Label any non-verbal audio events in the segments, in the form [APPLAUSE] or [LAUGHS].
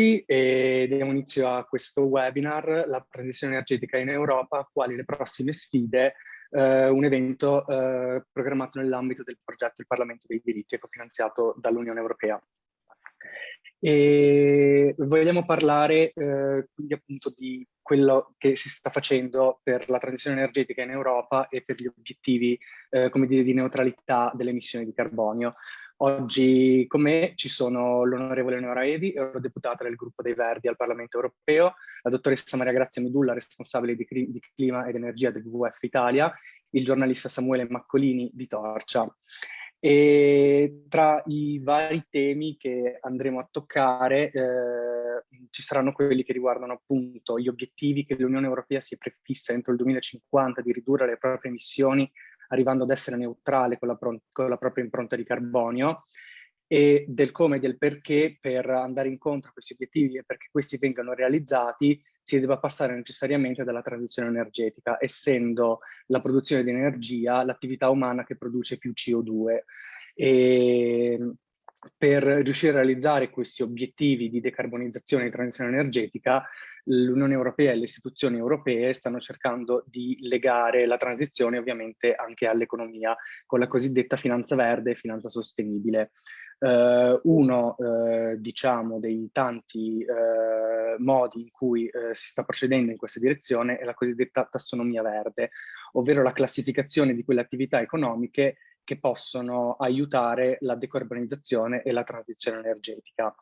tutti e diamo inizio a questo webinar, la transizione energetica in Europa, quali le prossime sfide, eh, un evento eh, programmato nell'ambito del progetto Il Parlamento dei diritti, cofinanziato dall'Unione Europea. E vogliamo parlare eh, quindi appunto di quello che si sta facendo per la transizione energetica in Europa e per gli obiettivi, eh, come dire, di neutralità delle emissioni di carbonio. Oggi con me ci sono l'onorevole Eleonora Evi, eurodeputata del gruppo dei Verdi al Parlamento Europeo, la dottoressa Maria Grazia Medulla, responsabile di, di clima ed energia del WWF Italia, il giornalista Samuele Maccolini di Torcia. E tra i vari temi che andremo a toccare eh, ci saranno quelli che riguardano appunto gli obiettivi che l'Unione Europea si è prefissa entro il 2050 di ridurre le proprie emissioni arrivando ad essere neutrale con la, con la propria impronta di carbonio e del come e del perché per andare incontro a questi obiettivi e perché questi vengano realizzati si debba passare necessariamente dalla transizione energetica, essendo la produzione di energia l'attività umana che produce più CO2. E per riuscire a realizzare questi obiettivi di decarbonizzazione e transizione energetica, l'Unione Europea e le istituzioni europee stanno cercando di legare la transizione ovviamente anche all'economia con la cosiddetta finanza verde e finanza sostenibile. Uh, uno, uh, diciamo, dei tanti uh, modi in cui si sta procedendo in questa direzione è la cosiddetta tassonomia verde, ovvero la classificazione di quelle attività economiche che possono aiutare la decarbonizzazione e la transizione energetica.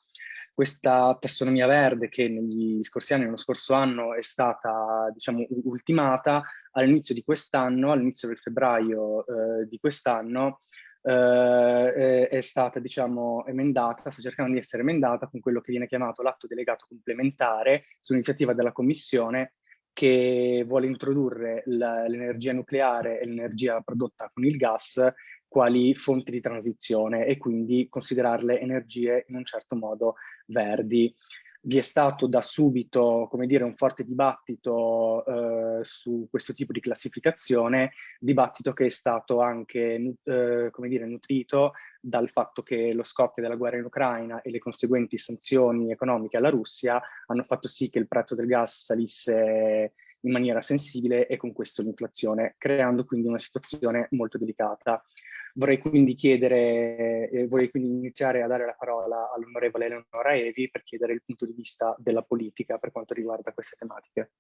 Questa tassonomia verde che negli scorsi anni, nello scorso anno, è stata diciamo, ultimata, all'inizio di quest'anno, all'inizio del febbraio eh, di quest'anno, eh, è stata diciamo, emendata, sta cercando di essere emendata con quello che viene chiamato l'atto delegato complementare su iniziativa della Commissione che vuole introdurre l'energia nucleare e l'energia prodotta con il gas quali fonti di transizione e quindi considerarle energie in un certo modo verdi. Vi è stato da subito, come dire, un forte dibattito eh, su questo tipo di classificazione, dibattito che è stato anche, eh, come dire, nutrito dal fatto che lo scoppio della guerra in Ucraina e le conseguenti sanzioni economiche alla Russia hanno fatto sì che il prezzo del gas salisse in maniera sensibile e con questo l'inflazione, creando quindi una situazione molto delicata. Vorrei quindi chiedere, eh, vorrei quindi iniziare a dare la parola all'onorevole Eleonora Evi per chiedere il punto di vista della politica per quanto riguarda queste tematiche.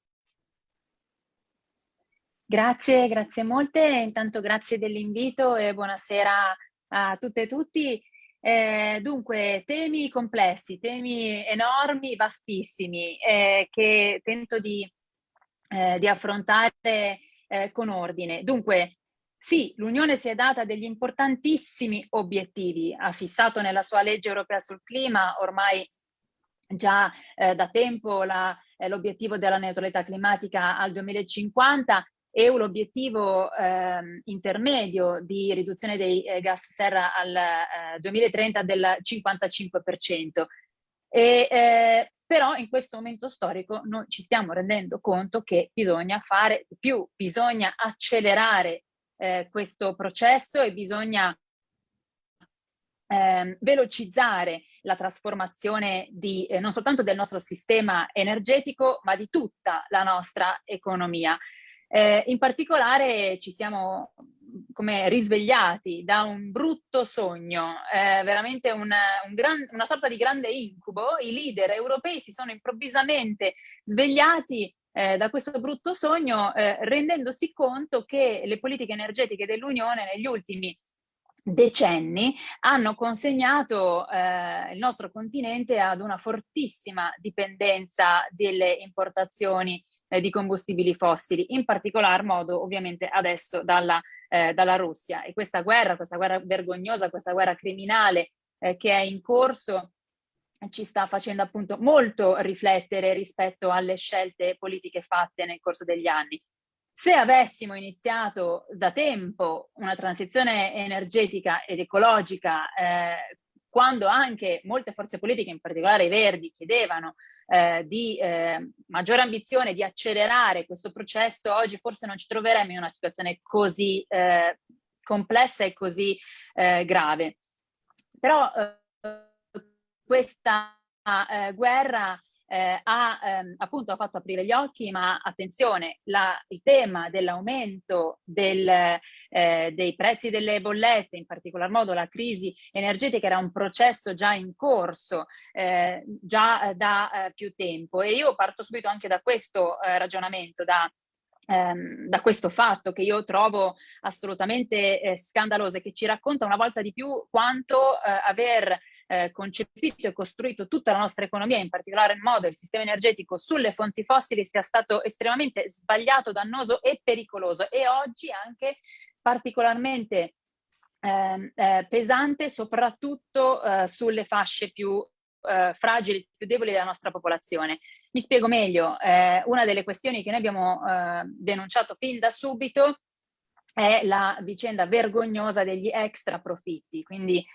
Grazie, grazie molte. Intanto grazie dell'invito e buonasera a tutte e tutti. Eh, dunque, temi complessi, temi enormi, vastissimi, eh, che tento di, eh, di affrontare eh, con ordine. Dunque, sì, l'Unione si è data degli importantissimi obiettivi, ha fissato nella sua legge europea sul clima ormai già eh, da tempo eh, l'obiettivo della neutralità climatica al 2050 e l'obiettivo eh, intermedio di riduzione dei eh, gas serra al 2030 eh, del 55%. E, eh, però in questo momento storico noi ci stiamo rendendo conto che bisogna fare di più, bisogna accelerare eh, questo processo e bisogna eh, velocizzare la trasformazione di, eh, non soltanto del nostro sistema energetico, ma di tutta la nostra economia. Eh, in particolare ci siamo come risvegliati da un brutto sogno, eh, veramente una, un gran, una sorta di grande incubo. I leader europei si sono improvvisamente svegliati eh, da questo brutto sogno, eh, rendendosi conto che le politiche energetiche dell'Unione negli ultimi decenni hanno consegnato eh, il nostro continente ad una fortissima dipendenza delle importazioni eh, di combustibili fossili, in particolar modo ovviamente adesso dalla, eh, dalla Russia. E questa guerra, questa guerra vergognosa, questa guerra criminale eh, che è in corso ci sta facendo appunto molto riflettere rispetto alle scelte politiche fatte nel corso degli anni. Se avessimo iniziato da tempo una transizione energetica ed ecologica, eh, quando anche molte forze politiche, in particolare i Verdi, chiedevano eh, di eh, maggiore ambizione, di accelerare questo processo, oggi forse non ci troveremmo in una situazione così eh, complessa e così eh, grave. Però eh, questa eh, guerra eh, ha ehm, appunto ha fatto aprire gli occhi, ma attenzione, la, il tema dell'aumento del, eh, dei prezzi delle bollette, in particolar modo la crisi energetica, era un processo già in corso, eh, già da eh, più tempo. E io parto subito anche da questo eh, ragionamento, da ehm, da questo fatto che io trovo assolutamente eh, scandaloso e che ci racconta una volta di più quanto eh, aver eh, concepito e costruito tutta la nostra economia, in particolare in modo il sistema energetico sulle fonti fossili sia stato estremamente sbagliato, dannoso e pericoloso e oggi anche particolarmente eh, eh, pesante soprattutto eh, sulle fasce più eh, fragili, più deboli della nostra popolazione. Mi spiego meglio, eh, una delle questioni che noi abbiamo eh, denunciato fin da subito è la vicenda vergognosa degli extra profitti, quindi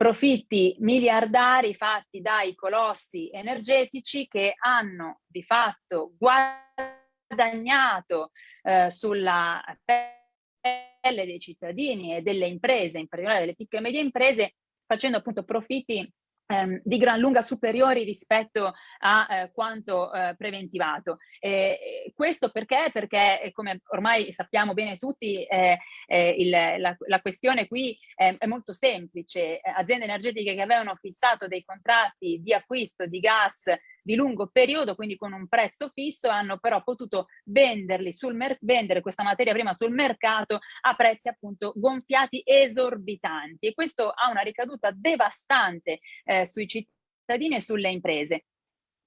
profitti miliardari fatti dai colossi energetici che hanno di fatto guadagnato eh, sulla pelle dei cittadini e delle imprese, in particolare delle piccole e medie imprese, facendo appunto profitti ehm, di gran lunga superiori rispetto a eh, quanto eh, preventivato. E, questo perché? Perché, eh, come ormai sappiamo bene tutti, eh, eh, il, la, la, questione qui è, è molto semplice. Aziende energetiche che avevano fissato dei contratti di acquisto di gas di lungo periodo, quindi con un prezzo fisso, hanno però potuto venderli sul vendere questa materia prima sul mercato a prezzi appunto gonfiati esorbitanti e questo ha una ricaduta devastante eh, sui cittadini e sulle imprese.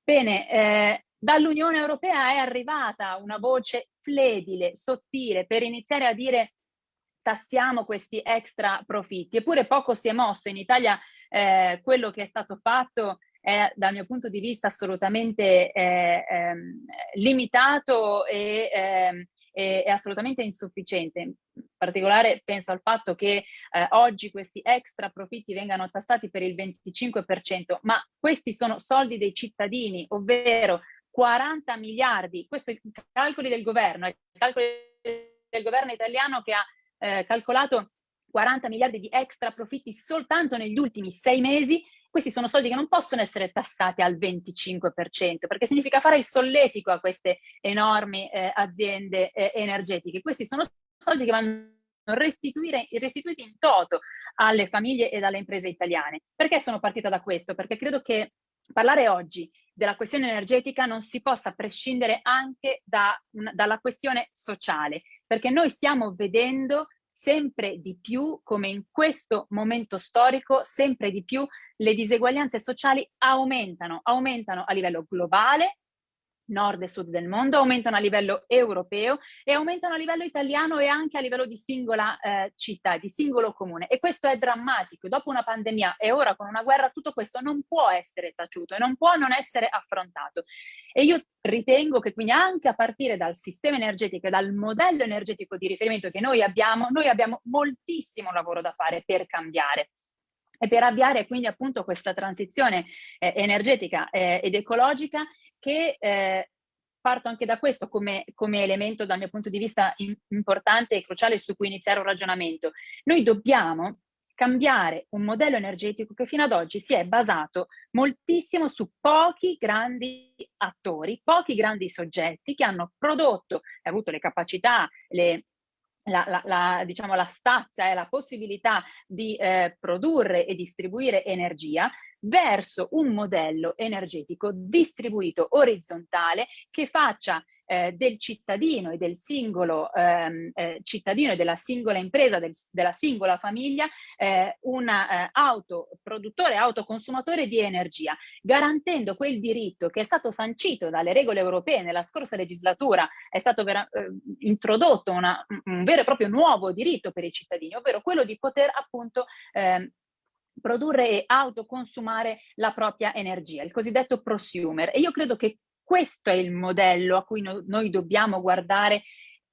Bene, eh, dall'Unione Europea è arrivata una voce fledile, sottile, per iniziare a dire tassiamo questi extra profitti. Eppure poco si è mosso. In Italia eh, quello che è stato fatto è dal mio punto di vista assolutamente eh, ehm, limitato e, eh, è assolutamente insufficiente. In particolare penso al fatto che eh, oggi questi extra profitti vengano tassati per il 25%, ma questi sono soldi dei cittadini, ovvero 40 miliardi, questo è i calcoli del governo, i calcoli del governo italiano che ha eh, calcolato 40 miliardi di extra profitti soltanto negli ultimi sei mesi questi sono soldi che non possono essere tassati al 25%, perché significa fare il solletico a queste enormi eh, aziende eh, energetiche. Questi sono soldi che vanno restituiti in toto alle famiglie e alle imprese italiane. Perché sono partita da questo? Perché credo che parlare oggi della questione energetica non si possa prescindere anche da, dalla questione sociale, perché noi stiamo vedendo sempre di più, come in questo momento storico, sempre di più le diseguaglianze sociali aumentano, aumentano a livello globale, nord e sud del mondo, aumentano a livello europeo e aumentano a livello italiano e anche a livello di singola eh, città, di singolo comune. E questo è drammatico. Dopo una pandemia e ora con una guerra, tutto questo non può essere taciuto e non può non essere affrontato. E io ritengo che quindi anche a partire dal sistema energetico e dal modello energetico di riferimento che noi abbiamo, noi abbiamo moltissimo lavoro da fare per cambiare e per avviare quindi appunto questa transizione eh, energetica eh, ed ecologica che eh, parto anche da questo come, come, elemento dal mio punto di vista in, importante e cruciale su cui iniziare un ragionamento. Noi dobbiamo cambiare un modello energetico che fino ad oggi si è basato moltissimo su pochi grandi attori, pochi grandi soggetti che hanno prodotto e avuto le capacità, le, la, la, la, diciamo, la stazza e la possibilità di eh, produrre e distribuire energia verso un modello energetico distribuito orizzontale che faccia eh, del cittadino e del singolo ehm, eh, cittadino e della singola impresa, del, della singola famiglia, eh, un eh, autoproduttore, autoconsumatore di energia, garantendo quel diritto che è stato sancito dalle regole europee nella scorsa legislatura, è stato vera, eh, introdotto una, un vero e proprio nuovo diritto per i cittadini, ovvero quello di poter appunto ehm, produrre e autoconsumare la propria energia, il cosiddetto prosumer. E io credo che questo è il modello a cui no, noi dobbiamo guardare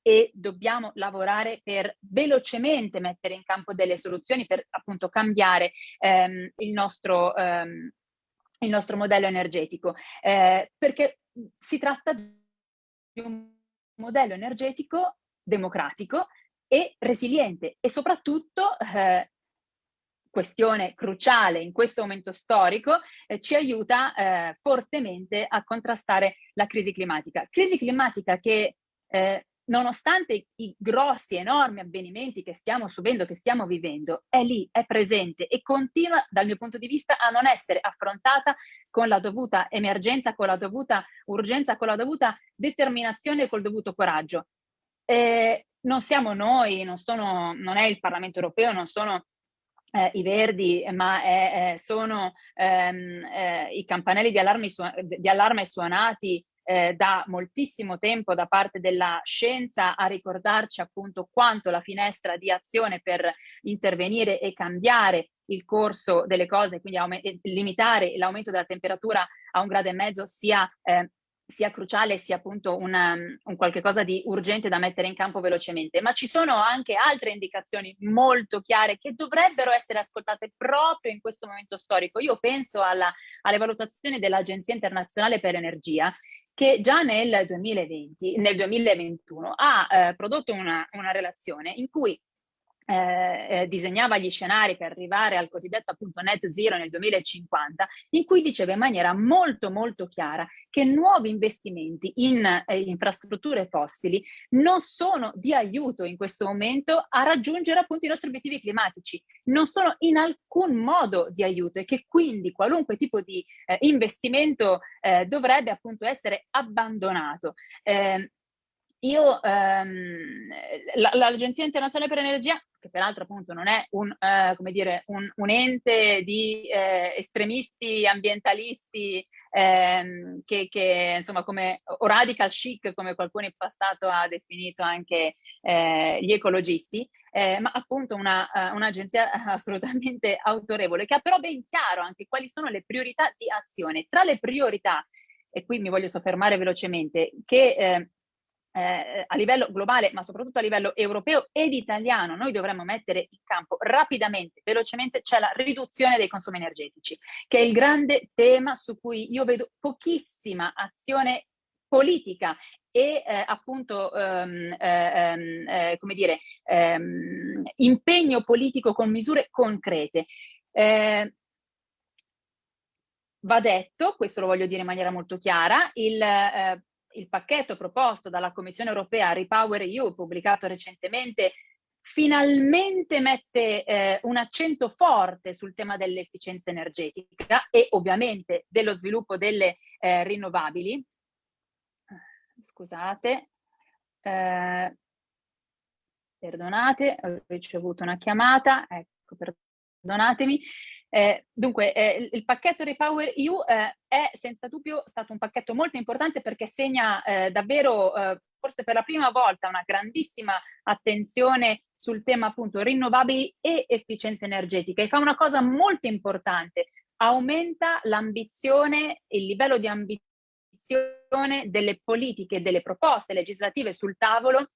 e dobbiamo lavorare per velocemente mettere in campo delle soluzioni per appunto cambiare ehm, il, nostro, ehm, il, nostro, modello energetico, eh, perché si tratta di un modello energetico democratico e resiliente e soprattutto eh, questione cruciale in questo momento storico, eh, ci aiuta eh, fortemente a contrastare la crisi climatica. Crisi climatica che eh, nonostante i grossi, enormi avvenimenti che stiamo subendo, che stiamo vivendo, è lì, è presente e continua dal mio punto di vista a non essere affrontata con la dovuta emergenza, con la dovuta urgenza, con la dovuta determinazione e col dovuto coraggio. Eh, non siamo noi, non, sono, non è il Parlamento europeo, non sono eh, i verdi, ma è, eh, sono ehm, eh, i campanelli di allarme, di allarme suonati eh, da moltissimo tempo da parte della scienza a ricordarci appunto quanto la finestra di azione per intervenire e cambiare il corso delle cose, quindi limitare l'aumento della temperatura a un grado e mezzo sia eh, sia cruciale sia appunto una, un qualche cosa di urgente da mettere in campo velocemente, ma ci sono anche altre indicazioni molto chiare che dovrebbero essere ascoltate proprio in questo momento storico. Io penso alla, alle valutazioni dell'Agenzia internazionale per l'energia che già nel 2020, nel 2021 ha eh, prodotto una, una relazione in cui eh, eh, disegnava gli scenari per arrivare al cosiddetto appunto net zero nel 2050, in cui diceva in maniera molto molto chiara che nuovi investimenti in eh, infrastrutture fossili non sono di aiuto in questo momento a raggiungere appunto i nostri obiettivi climatici, non sono in alcun modo di aiuto e che quindi qualunque tipo di eh, investimento eh, dovrebbe appunto essere abbandonato. Eh, io, ehm, l'Agenzia Internazionale per l'Energia, che peraltro appunto non è un, eh, dire, un, un ente di eh, estremisti ambientalisti ehm, che, che, insomma come o radical chic come qualcuno in passato ha definito anche eh, gli ecologisti, eh, ma appunto eh, un'agenzia [LAUGHS] assolutamente autorevole che ha però ben chiaro anche quali sono le priorità di azione. Tra le priorità, e qui mi voglio soffermare velocemente, che eh, eh, a livello globale, ma soprattutto a livello europeo ed italiano, noi dovremmo mettere in campo rapidamente, velocemente, c'è la riduzione dei consumi energetici, che è il grande tema su cui io vedo pochissima azione politica e eh, appunto ehm, ehm, eh, come dire ehm, impegno politico con misure concrete. Eh, va detto, questo lo voglio dire in maniera molto chiara, il eh, il pacchetto proposto dalla Commissione europea Repower EU, pubblicato recentemente, finalmente mette eh, un accento forte sul tema dell'efficienza energetica e ovviamente dello sviluppo delle eh, rinnovabili. Scusate, eh, perdonate, ho ricevuto una chiamata, ecco, perdonatemi. Eh, dunque, eh, il pacchetto Repower EU eh, è senza dubbio stato un pacchetto molto importante perché segna eh, davvero, eh, forse per la prima volta, una grandissima attenzione sul tema appunto rinnovabili e efficienza energetica. E fa una cosa molto importante, aumenta l'ambizione, il livello di ambizione delle politiche, delle proposte legislative sul tavolo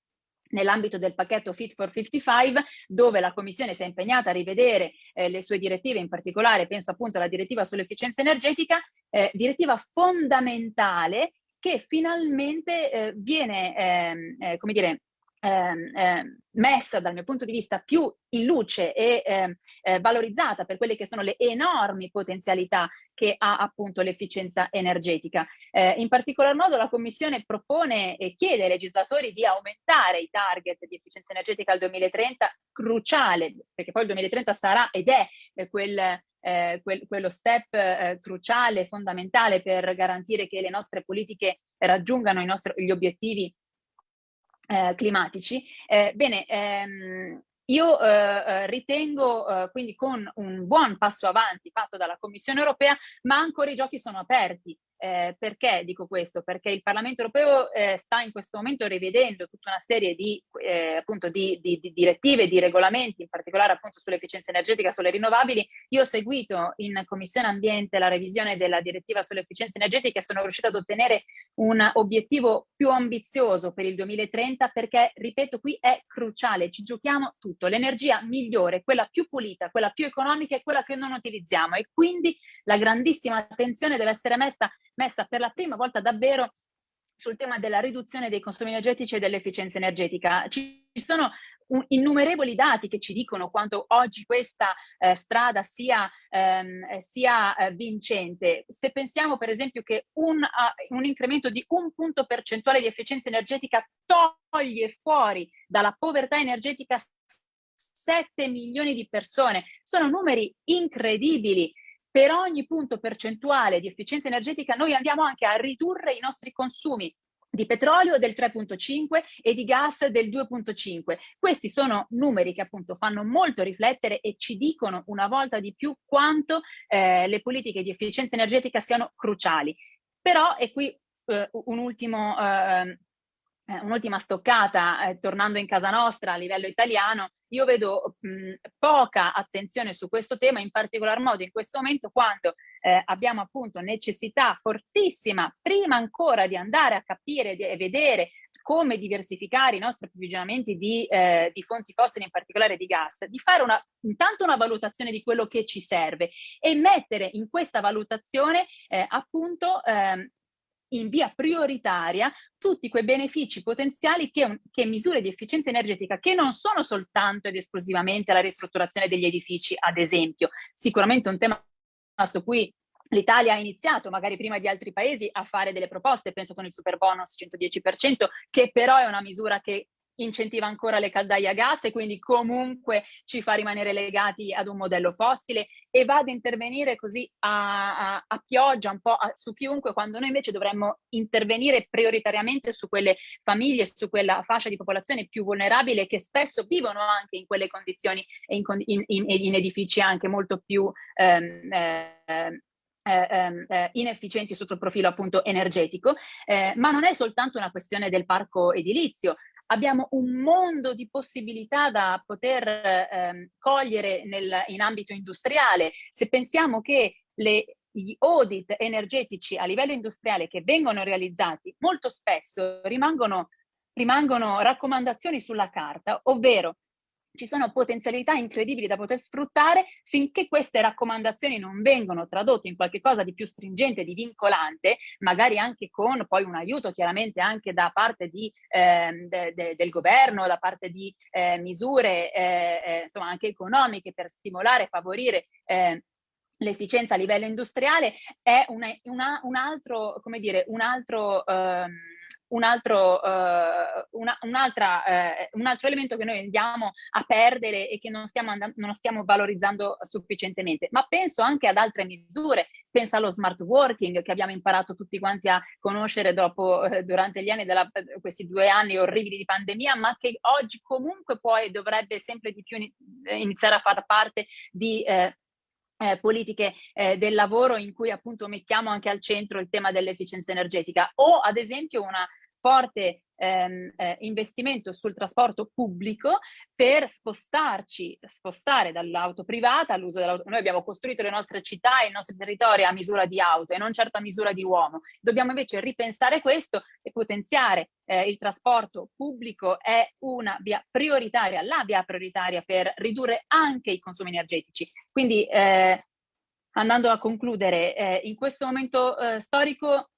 nell'ambito del pacchetto Fit for 55, dove la Commissione si è impegnata a rivedere eh, le sue direttive, in particolare penso appunto alla direttiva sull'efficienza energetica, eh, direttiva fondamentale che finalmente eh, viene, ehm, eh, come dire, eh, messa dal mio punto di vista più in luce e ehm, eh, valorizzata per quelle che sono le enormi potenzialità che ha appunto l'efficienza energetica. Eh, in particolar modo la Commissione propone e chiede ai legislatori di aumentare i target di efficienza energetica al 2030, cruciale, perché poi il 2030 sarà ed è eh, quel eh, quel, quello step eh, cruciale, fondamentale per garantire che le nostre politiche raggiungano nostri, gli obiettivi eh, climatici. Eh, bene, ehm, io eh, eh ritengo eh, quindi con un buon passo avanti fatto dalla Commissione europea, ma ancora i giochi sono aperti. Eh, perché dico questo? Perché il Parlamento europeo eh, sta in questo momento rivedendo tutta una serie di, eh, appunto di, di, di, direttive, di regolamenti, in particolare appunto sull'efficienza energetica, sulle rinnovabili. Io ho seguito in Commissione Ambiente la revisione della direttiva sull'efficienza energetica e sono riuscita ad ottenere un obiettivo più ambizioso per il 2030 perché, ripeto, qui è cruciale, ci giochiamo tutto. L'energia migliore, quella più pulita, quella più economica è quella che non utilizziamo e quindi la grandissima attenzione deve essere messa messa per la prima volta davvero sul tema della riduzione dei consumi energetici e dell'efficienza energetica. Ci sono innumerevoli dati che ci dicono quanto oggi questa eh, strada sia, ehm, eh, sia eh, vincente. Se pensiamo per esempio che un, uh, un incremento di un punto percentuale di efficienza energetica toglie fuori dalla povertà energetica 7 milioni di persone, sono numeri incredibili. Per ogni punto percentuale di efficienza energetica noi andiamo anche a ridurre i nostri consumi di petrolio del 3.5 e di gas del 2.5. Questi sono numeri che appunto fanno molto riflettere e ci dicono una volta di più quanto eh, le politiche di efficienza energetica siano cruciali. Però, e qui eh, un ultimo, eh, eh, un'ultima stoccata, eh, tornando in casa nostra a livello italiano, io vedo mh, poca attenzione su questo tema, in particolar modo in questo momento quando eh, abbiamo appunto necessità fortissima, prima ancora di andare a capire e vedere come diversificare i nostri approvvigionamenti di, eh, di, fonti fossili, in particolare di gas, di fare una, intanto una valutazione di quello che ci serve e mettere in questa valutazione eh, appunto eh, in via prioritaria tutti quei benefici potenziali che, che, misure di efficienza energetica che non sono soltanto ed esclusivamente la ristrutturazione degli edifici, ad esempio, sicuramente un tema su cui L'Italia ha iniziato, magari prima di altri paesi, a fare delle proposte, penso con il super bonus 110%, che però è una misura che incentiva ancora le caldaie a gas e quindi comunque ci fa rimanere legati ad un modello fossile e va ad intervenire così a, a, a pioggia un po' a, su chiunque quando noi invece dovremmo intervenire prioritariamente su quelle famiglie, su quella fascia di popolazione più vulnerabile che spesso vivono anche in quelle condizioni e in, in, in, in edifici anche molto più ehm, eh, eh, ehm, eh, inefficienti sotto il profilo appunto energetico, eh, ma non è soltanto una questione del parco edilizio, abbiamo un mondo di possibilità da poter ehm, cogliere nel, in ambito industriale. Se pensiamo che le, gli audit energetici a livello industriale che vengono realizzati molto spesso rimangono, rimangono raccomandazioni sulla carta, ovvero ci sono potenzialità incredibili da poter sfruttare finché queste raccomandazioni non vengono tradotte in qualcosa di più stringente, di vincolante, magari anche con poi un aiuto chiaramente anche da parte di, eh, de, de, del governo, da parte di eh, misure eh, eh insomma anche economiche per stimolare e favorire eh, l'efficienza a livello industriale, è una, una, un altro, come dire, un altro... Um, un altro, uh, una, un, uh, un, altro elemento che noi andiamo a perdere e che non stiamo, andando, non stiamo valorizzando sufficientemente. Ma penso anche ad altre misure, penso allo smart working che abbiamo imparato tutti quanti a conoscere dopo, eh, durante gli anni della, questi due anni orribili di pandemia, ma che oggi comunque poi dovrebbe sempre di più iniziare a far parte di eh, eh, politiche eh, del lavoro in cui appunto mettiamo anche al centro il tema dell'efficienza energetica. O ad esempio una forte ehm, eh, investimento sul trasporto pubblico per spostarci, spostare dall'auto privata all'uso dell'auto. Noi abbiamo costruito le nostre città e i nostri territori a misura di auto e non certo a misura di uomo. Dobbiamo invece ripensare questo e potenziare eh, il trasporto pubblico è una via prioritaria, la via prioritaria per ridurre anche i consumi energetici. Quindi eh, andando a concludere, eh, in questo momento eh, storico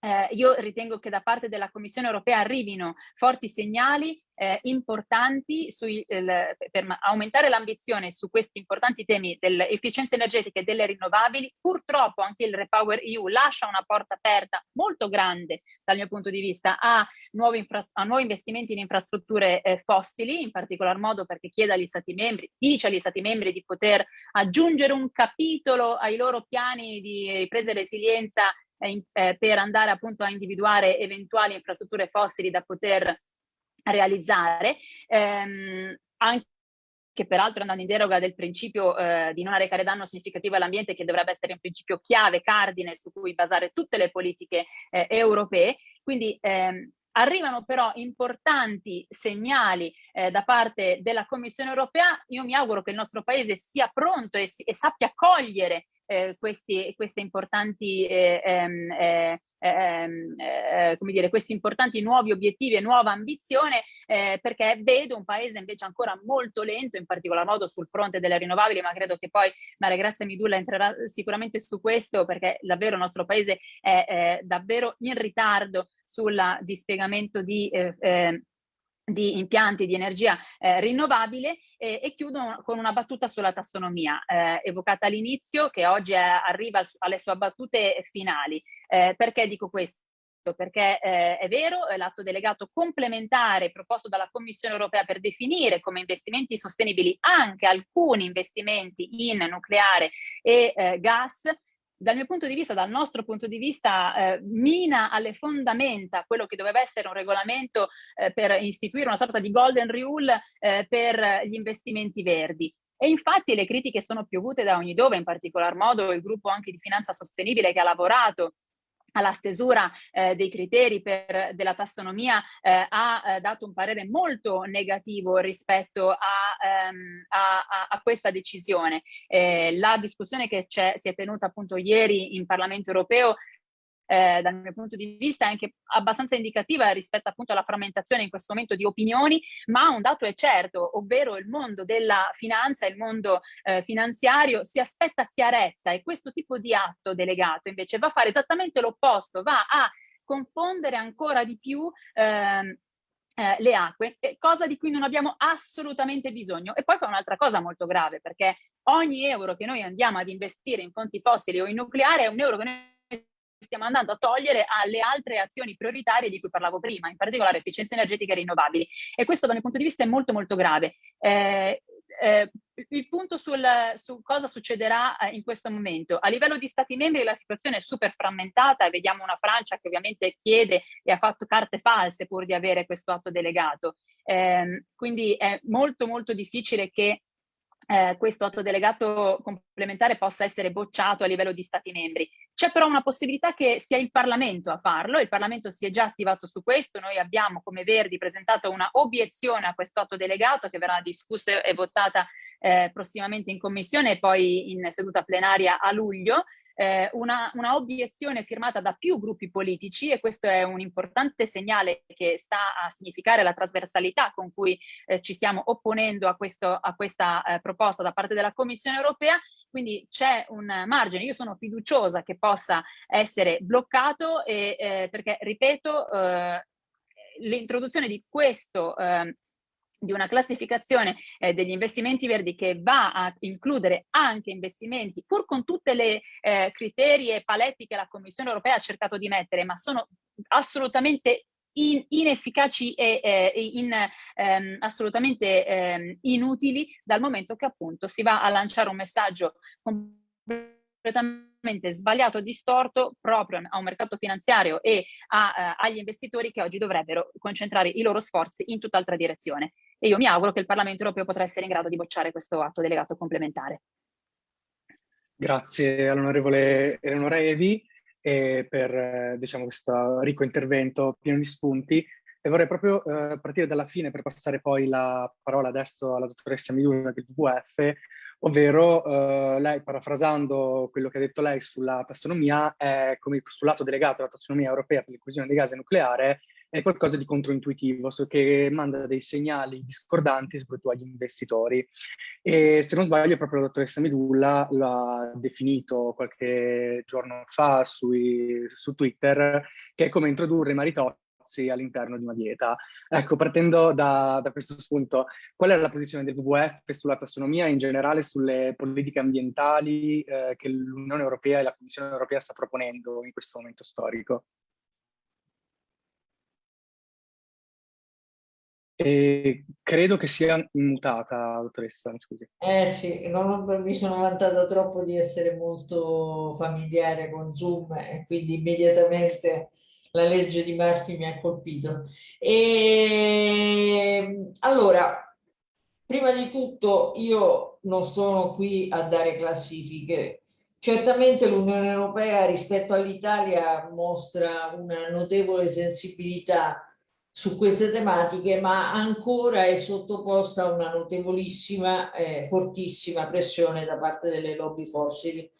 eh, io ritengo che da parte della Commissione europea arrivino forti segnali eh, importanti sui, eh, per aumentare l'ambizione su questi importanti temi dell'efficienza energetica e delle rinnovabili. Purtroppo anche il Repower EU lascia una porta aperta molto grande dal mio punto di vista a nuovi, a nuovi investimenti in infrastrutture eh, fossili, in particolar modo perché chiede agli Stati membri, dice agli Stati membri di poter aggiungere un capitolo ai loro piani di ripresa e resilienza eh, per andare appunto a individuare eventuali infrastrutture fossili da poter realizzare, ehm, anche che peraltro andando in deroga del principio eh, di non arrecare danno significativo all'ambiente che dovrebbe essere un principio chiave, cardine su cui basare tutte le politiche eh, europee. Quindi ehm, Arrivano però importanti segnali eh, da parte della Commissione europea, io mi auguro che il nostro Paese sia pronto e, e sappia cogliere eh, questi, queste importanti eh, ehm, eh, ehm, eh, come dire, questi importanti nuovi obiettivi e nuova ambizione eh, perché vedo un paese invece ancora molto lento, in particolar modo sul fronte delle rinnovabili, ma credo che poi Maria Grazia Midulla entrerà sicuramente su questo perché davvero il nostro paese è, è davvero in ritardo sul dispiegamento di eh, eh, di impianti di energia eh, rinnovabile eh, e chiudo con una battuta sulla tassonomia eh, evocata all'inizio che oggi è, arriva alle sue battute finali. Eh, perché dico questo? perché eh, è vero, l'atto delegato complementare proposto dalla Commissione europea per definire come investimenti sostenibili anche alcuni investimenti in nucleare e eh, gas, dal mio punto di vista, dal nostro punto di vista, eh, mina alle fondamenta quello che doveva essere un regolamento eh, per istituire una sorta di golden rule eh, per gli investimenti verdi. E infatti le critiche sono piovute da ogni dove, in particolar modo il gruppo anche di finanza sostenibile che ha lavorato alla stesura eh, dei criteri per, della tassonomia eh, ha eh, dato un parere molto negativo rispetto a, ehm, a, a questa decisione. Eh, la discussione che si è tenuta appunto ieri in Parlamento europeo eh, dal mio punto di vista è anche abbastanza indicativa rispetto appunto alla frammentazione in questo momento di opinioni, ma un dato è certo, ovvero il mondo della finanza, il mondo eh, finanziario si aspetta chiarezza e questo tipo di atto delegato invece va a fare esattamente l'opposto, va a confondere ancora di più ehm, eh, le acque, cosa di cui non abbiamo assolutamente bisogno. E poi fa un'altra cosa molto grave, perché ogni euro che noi andiamo ad investire in fonti fossili o in nucleare è un euro che noi stiamo andando a togliere alle altre azioni prioritarie di cui parlavo prima, in particolare efficienza energetica e rinnovabili. E questo dal mio punto di vista è molto molto grave. Eh, eh, il punto sul, su cosa succederà eh, in questo momento. A livello di Stati membri la situazione è super frammentata e vediamo una Francia che ovviamente chiede e ha fatto carte false pur di avere questo atto delegato. Eh, quindi è molto molto difficile che eh, questo atto delegato complementare possa essere bocciato a livello di Stati membri. C'è però una possibilità che sia il Parlamento a farlo, il Parlamento si è già attivato su questo, noi abbiamo come Verdi presentato una obiezione a questo atto delegato che verrà discussa e votata eh, prossimamente in Commissione e poi in seduta plenaria a luglio eh, una, una, obiezione firmata da più gruppi politici e questo è un importante segnale che sta a significare la trasversalità con cui eh, ci stiamo opponendo a, questo, a questa eh, proposta da parte della Commissione europea, quindi c'è un margine, io sono fiduciosa che possa essere bloccato e, eh, perché, ripeto, eh, l'introduzione di questo eh, di una classificazione eh, degli investimenti verdi che va a includere anche investimenti, pur con tutte le eh, criteri e paletti che la Commissione europea ha cercato di mettere, ma sono assolutamente in, inefficaci e eh, in, ehm, assolutamente ehm, inutili dal momento che appunto si va a lanciare un messaggio completamente sbagliato e distorto proprio a un mercato finanziario e a, eh, agli investitori che oggi dovrebbero concentrare i loro sforzi in tutt'altra direzione. E io mi auguro che il Parlamento europeo potrà essere in grado di bocciare questo atto delegato complementare. Grazie all'onorevole Eleonora Evi eh, per diciamo, questo ricco intervento pieno di spunti. E vorrei proprio eh, partire dalla fine per passare poi la parola adesso alla dottoressa Miluna del WWF ovvero eh, lei, parafrasando quello che ha detto lei sulla tassonomia, è come sul lato delegato alla tassonomia europea per l'inclusione dei gas nucleare, è qualcosa di controintuitivo, so che manda dei segnali discordanti soprattutto agli investitori. E se non sbaglio proprio la dottoressa Medulla l'ha definito qualche giorno fa sui, su Twitter, che è come introdurre i maritozzi negozi all'interno di una dieta. Ecco, partendo da, da, questo spunto, qual è la posizione del WWF sulla tassonomia e in generale sulle politiche ambientali eh, che l'Unione Europea e la Commissione Europea sta proponendo in questo momento storico? E credo che sia immutata, dottoressa, scusi. Eh sì, non mi sono vantata troppo di essere molto familiare con Zoom e quindi immediatamente la legge di Murphy mi ha colpito. E, allora, prima di tutto io non sono qui a dare classifiche. Certamente l'Unione Europea rispetto all'Italia mostra una notevole sensibilità su queste tematiche, ma ancora è sottoposta a una notevolissima, eh, fortissima pressione da parte delle lobby fossili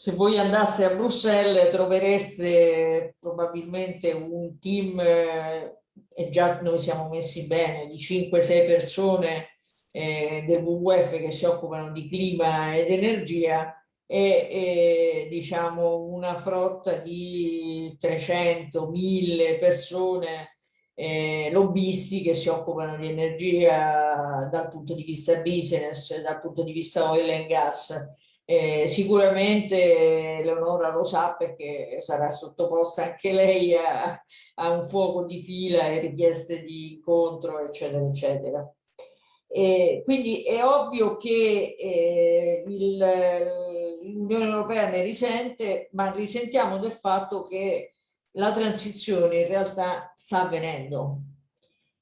se voi andaste a Bruxelles trovereste probabilmente un team, eh, e già noi siamo messi bene, di 5-6 persone eh, del WWF che si occupano di clima ed energia e, e diciamo una frotta di 300-1000 persone eh, lobbisti che si occupano di energia dal punto di vista business, dal punto di vista oil and gas. Eh, sicuramente Leonora lo sa perché sarà sottoposta anche lei a, a un fuoco di fila e richieste di incontro, eccetera, eccetera. Eh, quindi è ovvio che eh, l'Unione Europea ne risente, ma risentiamo del fatto che la transizione in realtà sta avvenendo.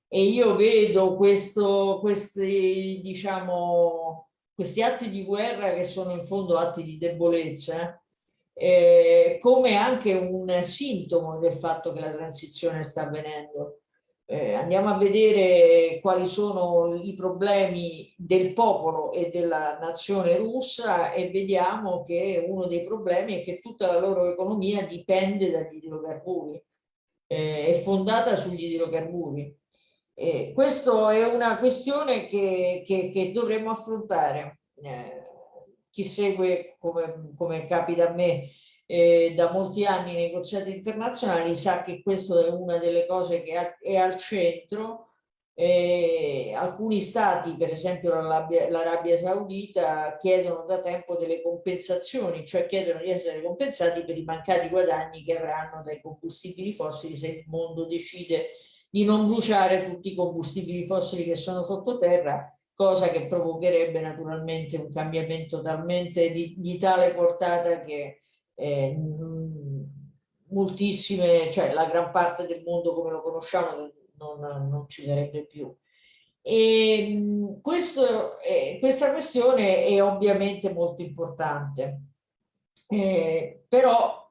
E io vedo questo, questi, diciamo, questi atti di guerra che sono in fondo atti di debolezza eh, come anche un sintomo del fatto che la transizione sta avvenendo eh, andiamo a vedere quali sono i problemi del popolo e della nazione russa e vediamo che uno dei problemi è che tutta la loro economia dipende dagli idrocarburi, eh, è fondata sugli idrocarburi. Eh, questa è una questione che, che, che dovremmo affrontare. Eh, chi segue, come, come capita a me, eh, da molti anni nei negoziati internazionali sa che questa è una delle cose che è al centro. Alcuni stati, per esempio l'Arabia Saudita, chiedono da tempo delle compensazioni, cioè chiedono di essere compensati per i mancati guadagni che avranno dai combustibili fossili se il mondo decide di non bruciare tutti i combustibili fossili che sono sottoterra, cosa che provocherebbe naturalmente un cambiamento talmente di, di tale portata che eh, moltissime, cioè la gran parte del mondo come lo conosciamo non, non ci sarebbe più. E questo, eh, questa questione è ovviamente molto importante, eh, però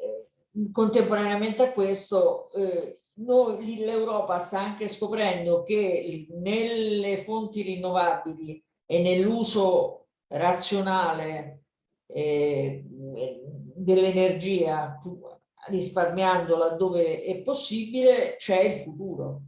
eh, contemporaneamente a questo eh, l'Europa sta anche scoprendo che nelle fonti rinnovabili e nell'uso razionale eh, dell'energia risparmiando laddove è possibile c'è il futuro.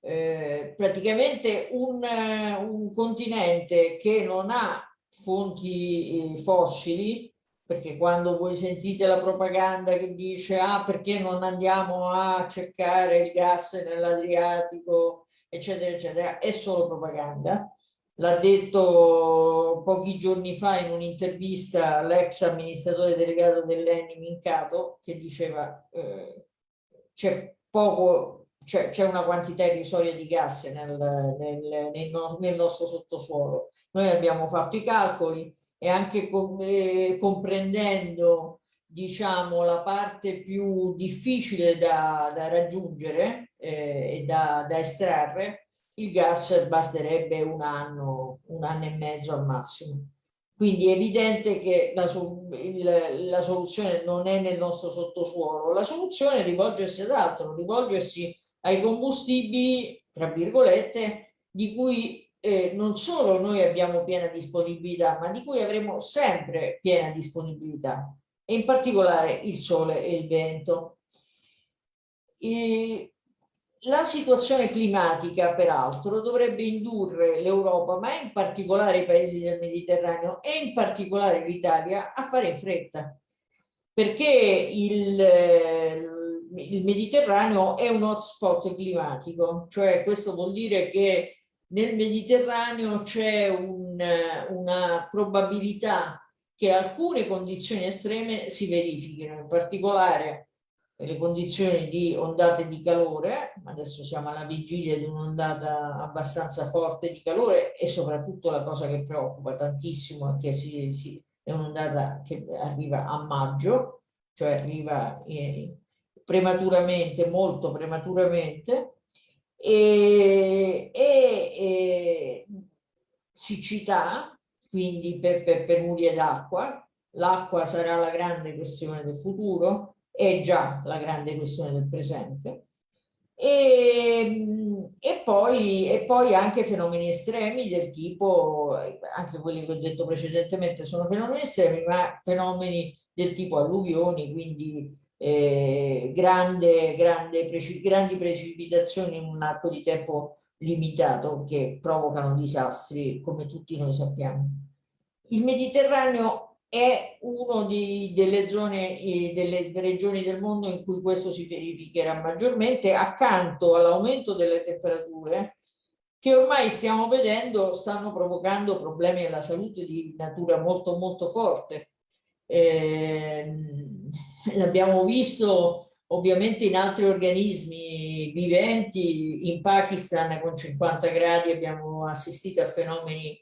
Eh, praticamente un, un, continente che non ha fonti eh, fossili, perché quando voi sentite la propaganda che dice ah perché non andiamo a cercare il gas nell'Adriatico, eccetera, eccetera, è solo propaganda. L'ha detto pochi giorni fa in un'intervista l'ex amministratore delegato dell'ENI Mincato che diceva eh, c'è poco c'è, una quantità irrisoria di gas nel, nel, nel, nel, nostro sottosuolo. Noi abbiamo fatto i calcoli e anche com, eh, comprendendo diciamo la parte più difficile da, da raggiungere eh, e da, da estrarre il gas basterebbe un anno, un anno e mezzo al massimo. Quindi è evidente che la, il, la, soluzione non è nel nostro sottosuolo, la soluzione è rivolgersi ad altro, rivolgersi ai combustibili, tra virgolette, di cui eh, non solo noi abbiamo piena disponibilità, ma di cui avremo sempre piena disponibilità, e in particolare il sole e il vento. E la situazione climatica, peraltro, dovrebbe indurre l'Europa, ma in particolare i paesi del Mediterraneo e in particolare l'Italia, a fare in fretta. Perché il, il Mediterraneo è un hotspot climatico, cioè questo vuol dire che nel Mediterraneo c'è un, una probabilità che alcune condizioni estreme si verifichino, in particolare le condizioni di ondate di calore, adesso siamo alla vigilia di un'ondata abbastanza forte di calore e soprattutto la cosa che preoccupa tantissimo è che si, si, è un'ondata che arriva a maggio, cioè arriva eh, prematuramente, molto prematuramente, e, e, e siccità, quindi per, per penurie d'acqua, l'acqua sarà la grande questione del futuro, è già la grande questione del presente. E, e, poi, e, poi, anche fenomeni estremi del tipo, anche quelli che ho detto precedentemente sono fenomeni estremi, ma fenomeni del tipo alluvioni, quindi eh, grande, grande, preci, grandi precipitazioni in un arco di tempo limitato che provocano disastri come tutti noi sappiamo. Il Mediterraneo è una delle zone, delle regioni del mondo in cui questo si verificherà maggiormente, accanto all'aumento delle temperature che ormai stiamo vedendo stanno provocando problemi alla salute di natura molto molto forte. Eh, l'abbiamo visto ovviamente in altri organismi viventi, in Pakistan con 50 gradi abbiamo assistito a fenomeni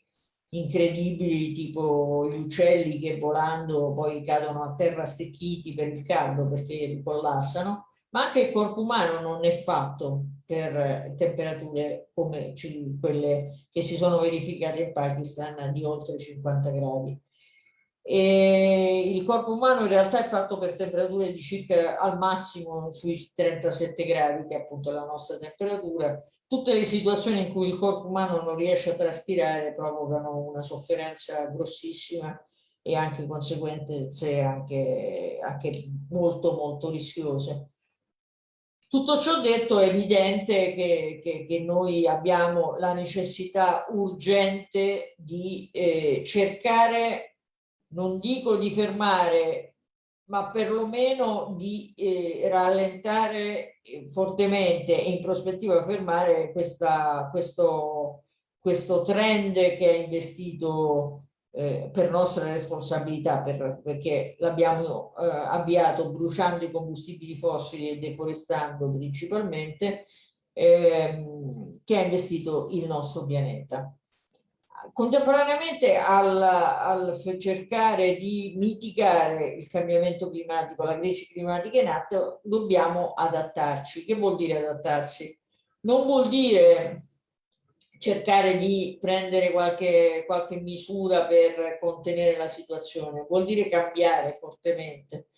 incredibili tipo gli uccelli che volando poi cadono a terra stecchiti per il caldo perché collassano, ma anche il corpo umano non è fatto per temperature come quelle che si sono verificate in Pakistan di oltre 50 gradi. E il corpo umano in realtà è fatto per temperature di circa al massimo sui 37 gradi, che è appunto la nostra temperatura. Tutte le situazioni in cui il corpo umano non riesce a traspirare provocano una sofferenza grossissima e anche conseguenze anche, anche molto molto rischiose. Tutto ciò detto è evidente che, che, che noi abbiamo la necessità urgente di eh, cercare non dico di fermare, ma perlomeno di eh, rallentare eh, fortemente e in prospettiva fermare questa, questo, questo trend che ha investito eh, per nostra responsabilità, per, perché l'abbiamo eh, avviato bruciando i combustibili fossili e deforestando principalmente, ehm, che ha investito il nostro pianeta contemporaneamente al, al, cercare di mitigare il cambiamento climatico, la crisi climatica in atto, dobbiamo adattarci. Che vuol dire adattarsi? Non vuol dire cercare di prendere qualche, qualche misura per contenere la situazione, vuol dire cambiare fortemente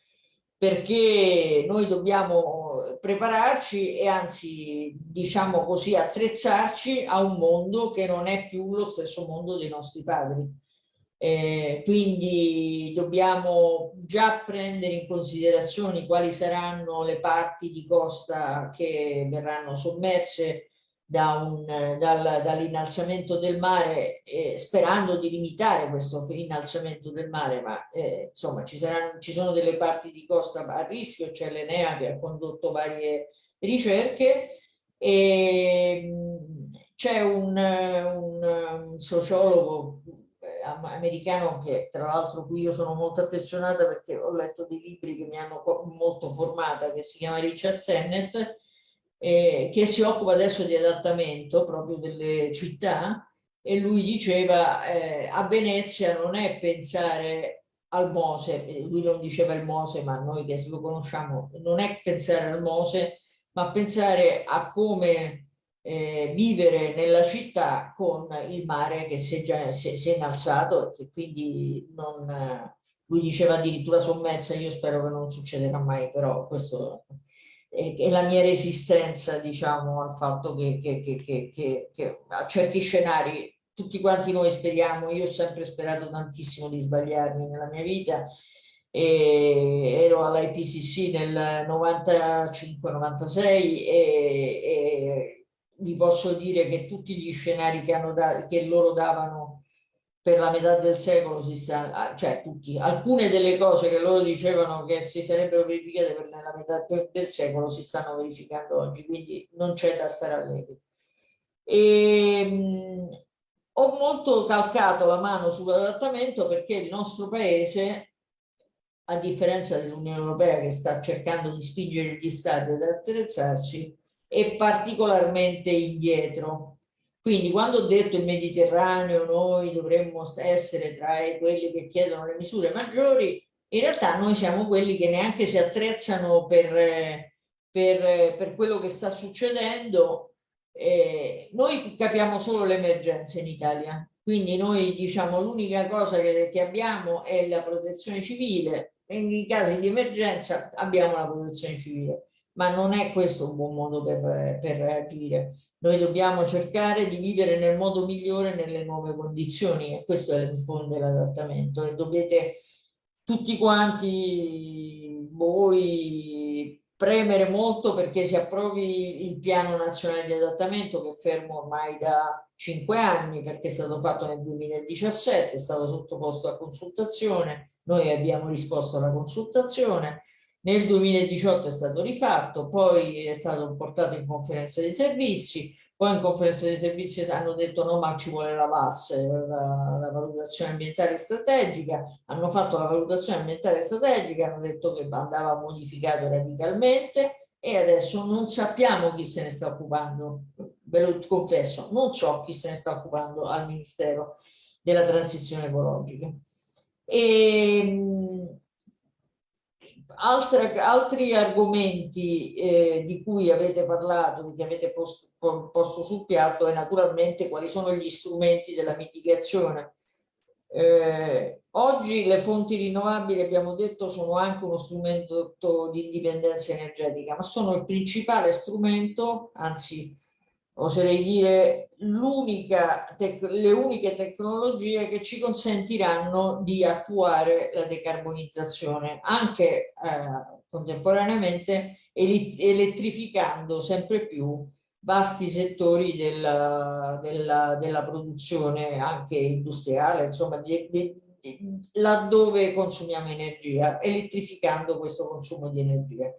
perché noi dobbiamo prepararci e anzi, diciamo così, attrezzarci a un mondo che non è più lo stesso mondo dei nostri padri. Eh, quindi dobbiamo già prendere in considerazione quali saranno le parti di costa che verranno sommerse da dal, dall'innalzamento del mare, eh, sperando di limitare questo innalzamento del mare, ma eh, insomma ci, saranno, ci sono delle parti di costa a rischio, c'è l'Enea che ha condotto varie ricerche e c'è un, un, un, sociologo eh, americano che tra l'altro qui io sono molto affezionata perché ho letto dei libri che mi hanno molto formata che si chiama Richard Sennett eh, che si occupa adesso di adattamento proprio delle città e lui diceva eh, a Venezia non è pensare al Mose, lui non diceva il Mose ma noi che lo conosciamo, non è pensare al Mose ma pensare a come eh, vivere nella città con il mare che si è, già, si, si è innalzato e quindi non, lui diceva addirittura sommersa, io spero che non succederà mai, però questo e, la mia resistenza diciamo al fatto che, che, che, che, a certi scenari tutti quanti noi speriamo, io ho sempre sperato tantissimo di sbagliarmi nella mia vita e ero all'IPCC nel 95-96 e, e vi posso dire che tutti gli scenari che, hanno da, che loro davano per la metà del secolo si sta, ah, cioè tutti, alcune delle cose che loro dicevano che si sarebbero verificate per la metà del secolo si stanno verificando oggi, quindi non c'è da stare allegri. E, mh, ho molto calcato la mano sull'adattamento perché il nostro paese, a differenza dell'Unione Europea che sta cercando di spingere gli stati ad attrezzarsi, è particolarmente indietro quindi quando ho detto il Mediterraneo noi dovremmo essere tra quelli che chiedono le misure maggiori, in realtà noi siamo quelli che neanche si attrezzano per, per, per quello che sta succedendo. Eh, noi capiamo solo l'emergenza in Italia, quindi noi diciamo l'unica cosa che, che abbiamo è la protezione civile, e in casi di emergenza abbiamo la protezione civile, ma non è questo un buon modo per, per reagire. Noi dobbiamo cercare di vivere nel modo migliore nelle nuove condizioni e questo è il fondo dell'adattamento e dovete tutti quanti voi premere molto perché si approvi il piano nazionale di adattamento che è fermo ormai da cinque anni perché è stato fatto nel 2017, è stato sottoposto a consultazione, noi abbiamo risposto alla consultazione, nel 2018 è stato rifatto, poi è stato portato in conferenza dei servizi, poi in conferenza dei servizi hanno detto no ma ci vuole la VAS, la, la valutazione ambientale strategica, hanno fatto la valutazione ambientale strategica, hanno detto che andava modificato radicalmente e adesso non sappiamo chi se ne sta occupando, ve lo confesso, non so chi se ne sta occupando al Ministero della Transizione Ecologica. E, ehm, altre, altri argomenti eh, di cui avete parlato, che avete posto, posto sul piatto, è naturalmente quali sono gli strumenti della mitigazione. Eh, oggi le fonti rinnovabili, abbiamo detto, sono anche uno strumento di indipendenza energetica, ma sono il principale strumento, anzi oserei dire le uniche tecnologie che ci consentiranno di attuare la decarbonizzazione, anche eh, contemporaneamente elettrificando sempre più vasti settori della, della, della produzione anche industriale, insomma, di, di, di, laddove consumiamo energia, elettrificando questo consumo di energia.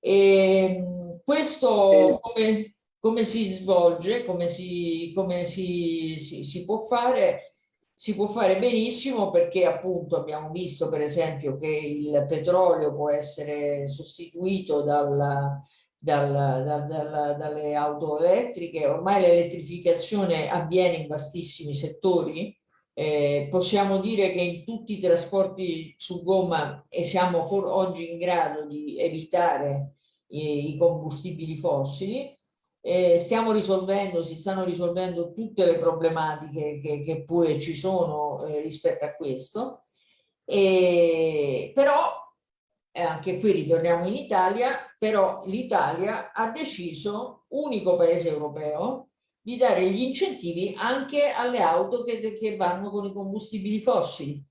E, ehm, questo come, come si svolge, come, si, come si, si, si, può fare, si può fare benissimo perché appunto abbiamo visto per esempio che il petrolio può essere sostituito dal, dal, dal, dal, dalle auto elettriche, ormai l'elettrificazione avviene in vastissimi settori, eh, possiamo dire che in tutti i trasporti su gomma e siamo oggi in grado di evitare i, i combustibili fossili, eh, stiamo risolvendo, si stanno risolvendo tutte le problematiche che, che pure ci sono eh, rispetto a questo, e, però eh, anche qui ritorniamo in Italia, però l'Italia ha deciso, unico paese europeo, di dare gli incentivi anche alle auto che, che vanno con i combustibili fossili.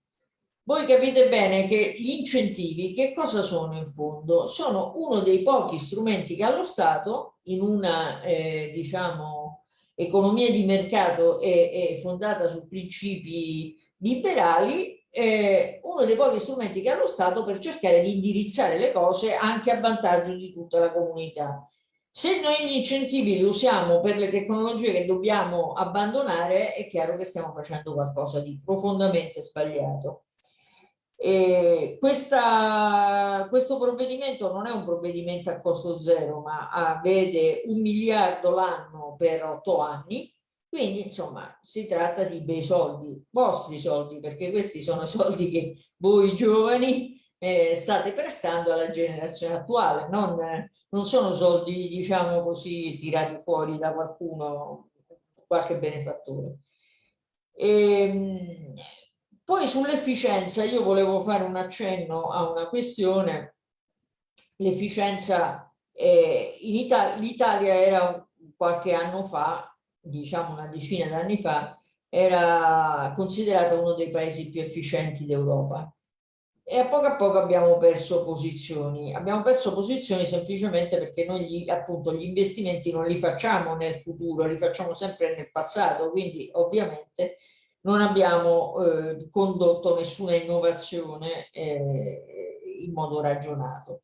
Voi capite bene che gli incentivi che cosa sono in fondo? Sono uno dei pochi strumenti che allo Stato in una eh, diciamo economia di mercato e, e fondata su principi liberali eh, uno dei pochi strumenti che ha lo Stato per cercare di indirizzare le cose anche a vantaggio di tutta la comunità. Se noi gli incentivi li usiamo per le tecnologie che dobbiamo abbandonare, è chiaro che stiamo facendo qualcosa di profondamente sbagliato. E questa, questo provvedimento non è un provvedimento a costo zero, ma ha, vede un miliardo l'anno per otto anni, quindi insomma si tratta di bei soldi, vostri soldi, perché questi sono [LAUGHS] soldi che voi giovani eh, state prestando alla generazione attuale, non, non sono soldi diciamo così tirati fuori da qualcuno, qualche benefattore. E, ehm, poi sull'efficienza io volevo fare un accenno a una questione, l'efficienza eh, in Italia, l'Italia era qualche anno fa, diciamo una decina d'anni fa, era considerata uno dei paesi più efficienti d'Europa. E a poco a poco abbiamo perso posizioni. Abbiamo perso posizioni semplicemente perché noi gli, appunto gli investimenti non li facciamo nel futuro, li facciamo sempre nel passato, quindi ovviamente non abbiamo eh, condotto nessuna innovazione eh, in modo ragionato.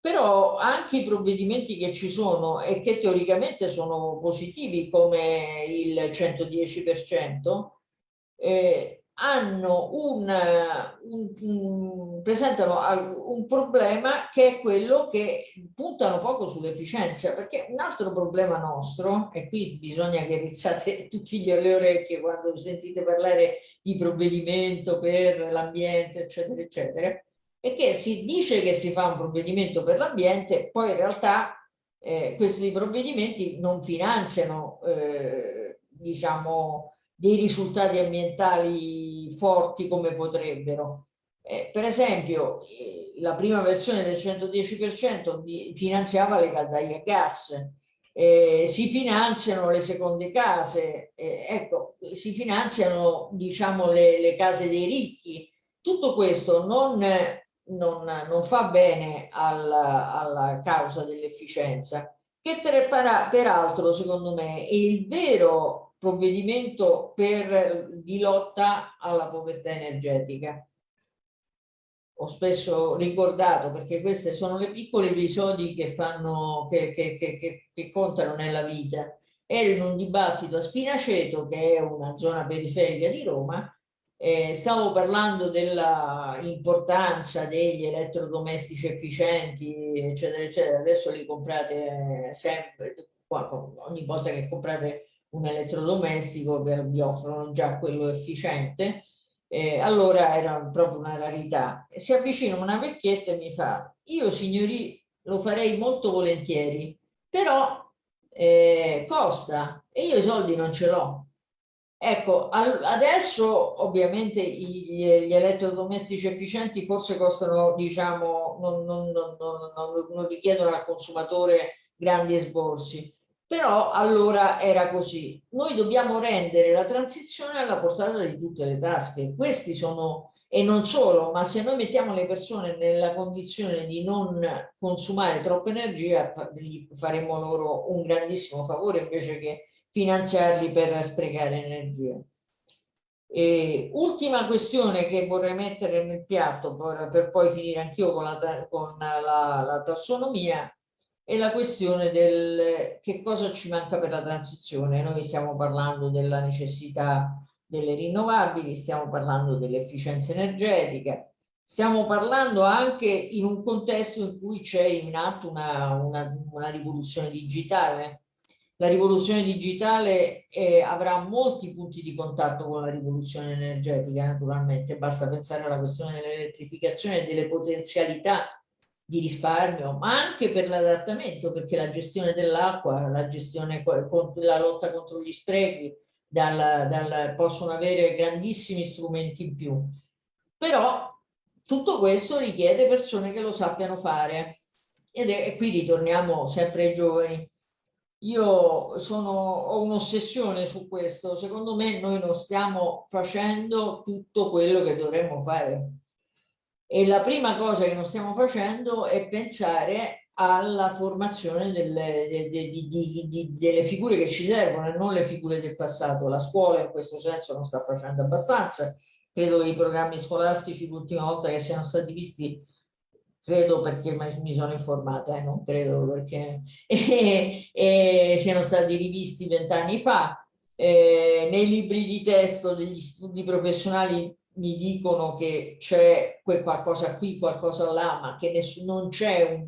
Però anche i provvedimenti che ci sono e che teoricamente sono positivi come il 110%, eh, hanno un, un, presentano un problema che è quello che puntano poco sull'efficienza, perché un altro problema nostro, e qui bisogna che rizzate [LAUGHS] tutti le orecchie quando sentite parlare di provvedimento per l'ambiente, eccetera, eccetera, è che si dice che si fa un provvedimento per l'ambiente, poi in realtà eh, questi provvedimenti non finanziano, eh, diciamo, dei risultati ambientali forti come potrebbero. Eh, per esempio, eh, la prima versione del 110% di, finanziava le caldaie a gas, eh, si finanziano le seconde case, eh, ecco, si finanziano diciamo le, le, case dei ricchi. Tutto questo non, non, non fa bene alla, alla causa dell'efficienza, che peraltro secondo me è il vero provvedimento per, di lotta alla povertà energetica. Ho spesso ricordato perché questi sono le piccoli episodi che, fanno, che, che, che contano nella vita. Ero in un dibattito a Spinaceto, che è una zona periferica di Roma, eh, stavo parlando dell'importanza degli elettrodomestici efficienti, eccetera, eccetera. Adesso li comprate sempre, ogni volta che comprate un elettrodomestico vi offrono già quello efficiente. Eh, allora era proprio una rarità. Si avvicina una vecchietta e mi fa, io signori lo farei molto volentieri, però eh, costa e io i soldi non ce l'ho. Ecco, adesso ovviamente gli, elettrodomestici efficienti forse costano, diciamo, non, non, non, non, richiedono al consumatore grandi esborsi, però allora era così. Noi dobbiamo rendere la transizione alla portata di tutte le tasche. Questi sono, e non solo, ma se noi mettiamo le persone nella condizione di non consumare troppa energia, faremo loro un grandissimo favore invece che finanziarli per sprecare energia. E ultima questione che vorrei mettere nel piatto per, poi finire anch'io con, la, con la, la, tassonomia è la questione del che cosa ci manca per la transizione. Noi stiamo parlando della necessità delle rinnovabili, stiamo parlando dell'efficienza energetica, stiamo parlando anche in un contesto in cui c'è in atto una, una, una rivoluzione digitale la rivoluzione digitale eh, avrà molti punti di contatto con la rivoluzione energetica, naturalmente, basta pensare alla questione dell'elettrificazione e delle potenzialità di risparmio, ma anche per l'adattamento, perché la gestione dell'acqua, la gestione, la lotta contro gli sprechi, dal, dal, possono avere grandissimi strumenti in più. Però tutto questo richiede persone che lo sappiano fare. Ed è, e qui ritorniamo sempre ai giovani io sono, ho un'ossessione su questo, secondo me noi non stiamo facendo tutto quello che dovremmo fare e la prima cosa che non stiamo facendo è pensare alla formazione delle, de, de, de, de, delle figure che ci servono e non le figure del passato. La scuola in questo senso non sta facendo abbastanza, credo che i programmi scolastici l'ultima volta che siano stati visti credo perché mi sono informata, eh, non credo perché e, [LAUGHS] e siano stati rivisti vent'anni fa. Eh, nei libri di testo degli studi professionali mi dicono che c'è qualcosa qui, qualcosa là, ma che non c'è un,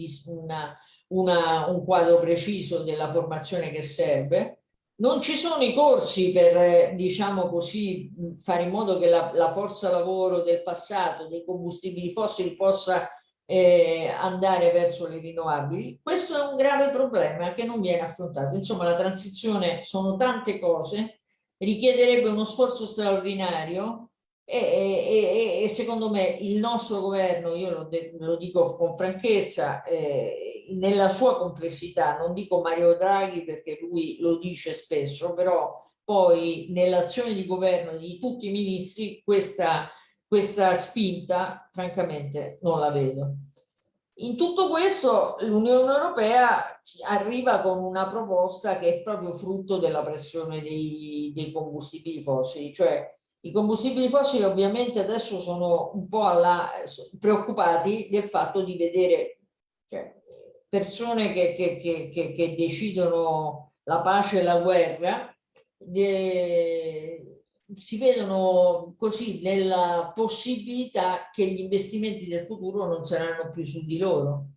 un quadro preciso della formazione che serve. Non ci sono i corsi per, diciamo così, fare in modo che la, la forza lavoro del passato, dei combustibili fossili possa eh, andare verso le rinnovabili, questo è un grave problema che non viene affrontato. Insomma, la transizione sono tante cose, richiederebbe uno sforzo straordinario e, e, e secondo me il nostro governo, io lo, lo dico con franchezza, eh, nella sua complessità, non dico Mario Draghi perché lui lo dice spesso, però poi nell'azione di governo di tutti i ministri questa questa spinta francamente non la vedo. In tutto questo l'Unione Europea arriva con una proposta che è proprio frutto della pressione dei, dei combustibili fossili, cioè i combustibili fossili ovviamente adesso sono un po' alla, preoccupati del fatto di vedere cioè, persone che, che, che, che, decidono la pace e la guerra, de, si vedono così nella possibilità che gli investimenti del futuro non saranno più su di loro,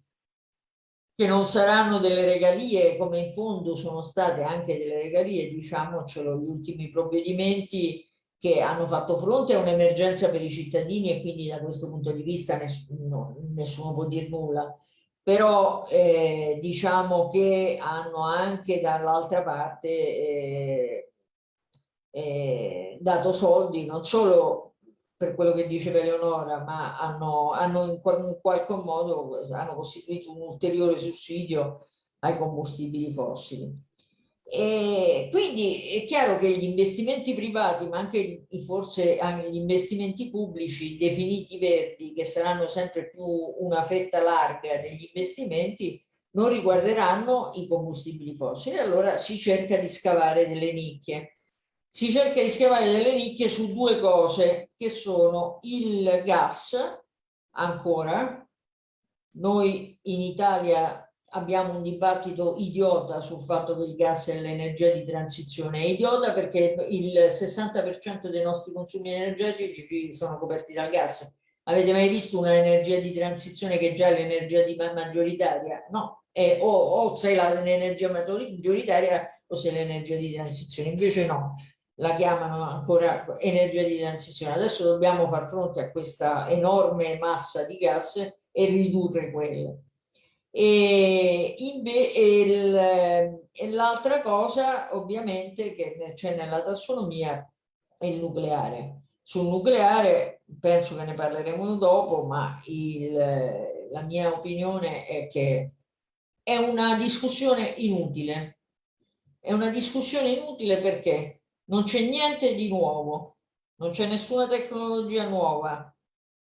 che non saranno delle regalie come in fondo sono state anche delle regalie, diciamocelo, gli ultimi provvedimenti che hanno fatto fronte a un'emergenza per i cittadini e quindi da questo punto di vista nessuno, nessuno può dire nulla però eh, diciamo che hanno anche dall'altra parte eh, eh, dato soldi non solo per quello che diceva Eleonora, ma hanno, hanno in, in qualche modo hanno costituito un ulteriore sussidio ai combustibili fossili. E quindi è chiaro che gli investimenti privati, ma anche forse anche gli investimenti pubblici definiti verdi, che saranno sempre più una fetta larga degli investimenti, non riguarderanno i combustibili fossili. Allora si cerca di scavare delle nicchie si cerca di scavare delle nicchie su due cose che sono il gas ancora noi in Italia abbiamo un dibattito idiota sul fatto che il gas è l'energia di transizione. È idiota perché il 60% dei nostri consumi energetici sono coperti dal gas. Avete mai visto un'energia di transizione che già è l'energia maggioritaria? No, è, o, o sei l'energia maggioritaria o sei l'energia di transizione. Invece no, la chiamano ancora energia di transizione. Adesso dobbiamo far fronte a questa enorme massa di gas e ridurre quelle. E, l'altra cosa ovviamente che c'è nella tassonomia è il nucleare. Sul nucleare penso che ne parleremo dopo, ma il, la mia opinione è che è una discussione inutile. È una discussione inutile perché non c'è niente di nuovo, non c'è nessuna tecnologia nuova,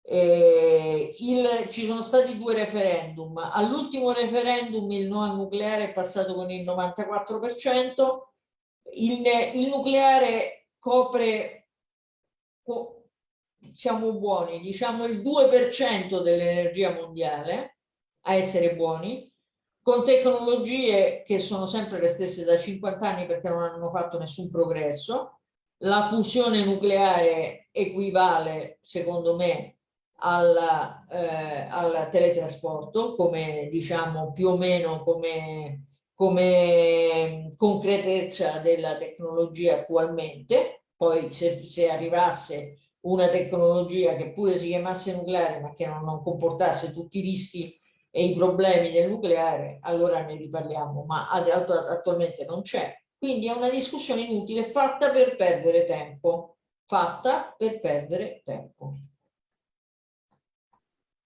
eh, il, ci sono stati due referendum. All'ultimo referendum il no al nucleare è passato con il 94%, il, il nucleare copre, co, siamo buoni, diciamo il 2% dell'energia mondiale, a essere buoni, con tecnologie che sono sempre le stesse da 50 anni perché non hanno fatto nessun progresso. La fusione nucleare equivale, secondo me, al, eh, al teletrasporto come diciamo più o meno come, come concretezza della tecnologia attualmente poi se, se arrivasse una tecnologia che pure si chiamasse nucleare ma che non, non comportasse tutti i rischi e i problemi del nucleare, allora ne riparliamo, ma attualmente non c'è. Quindi è una discussione inutile fatta per perdere tempo, fatta per perdere tempo.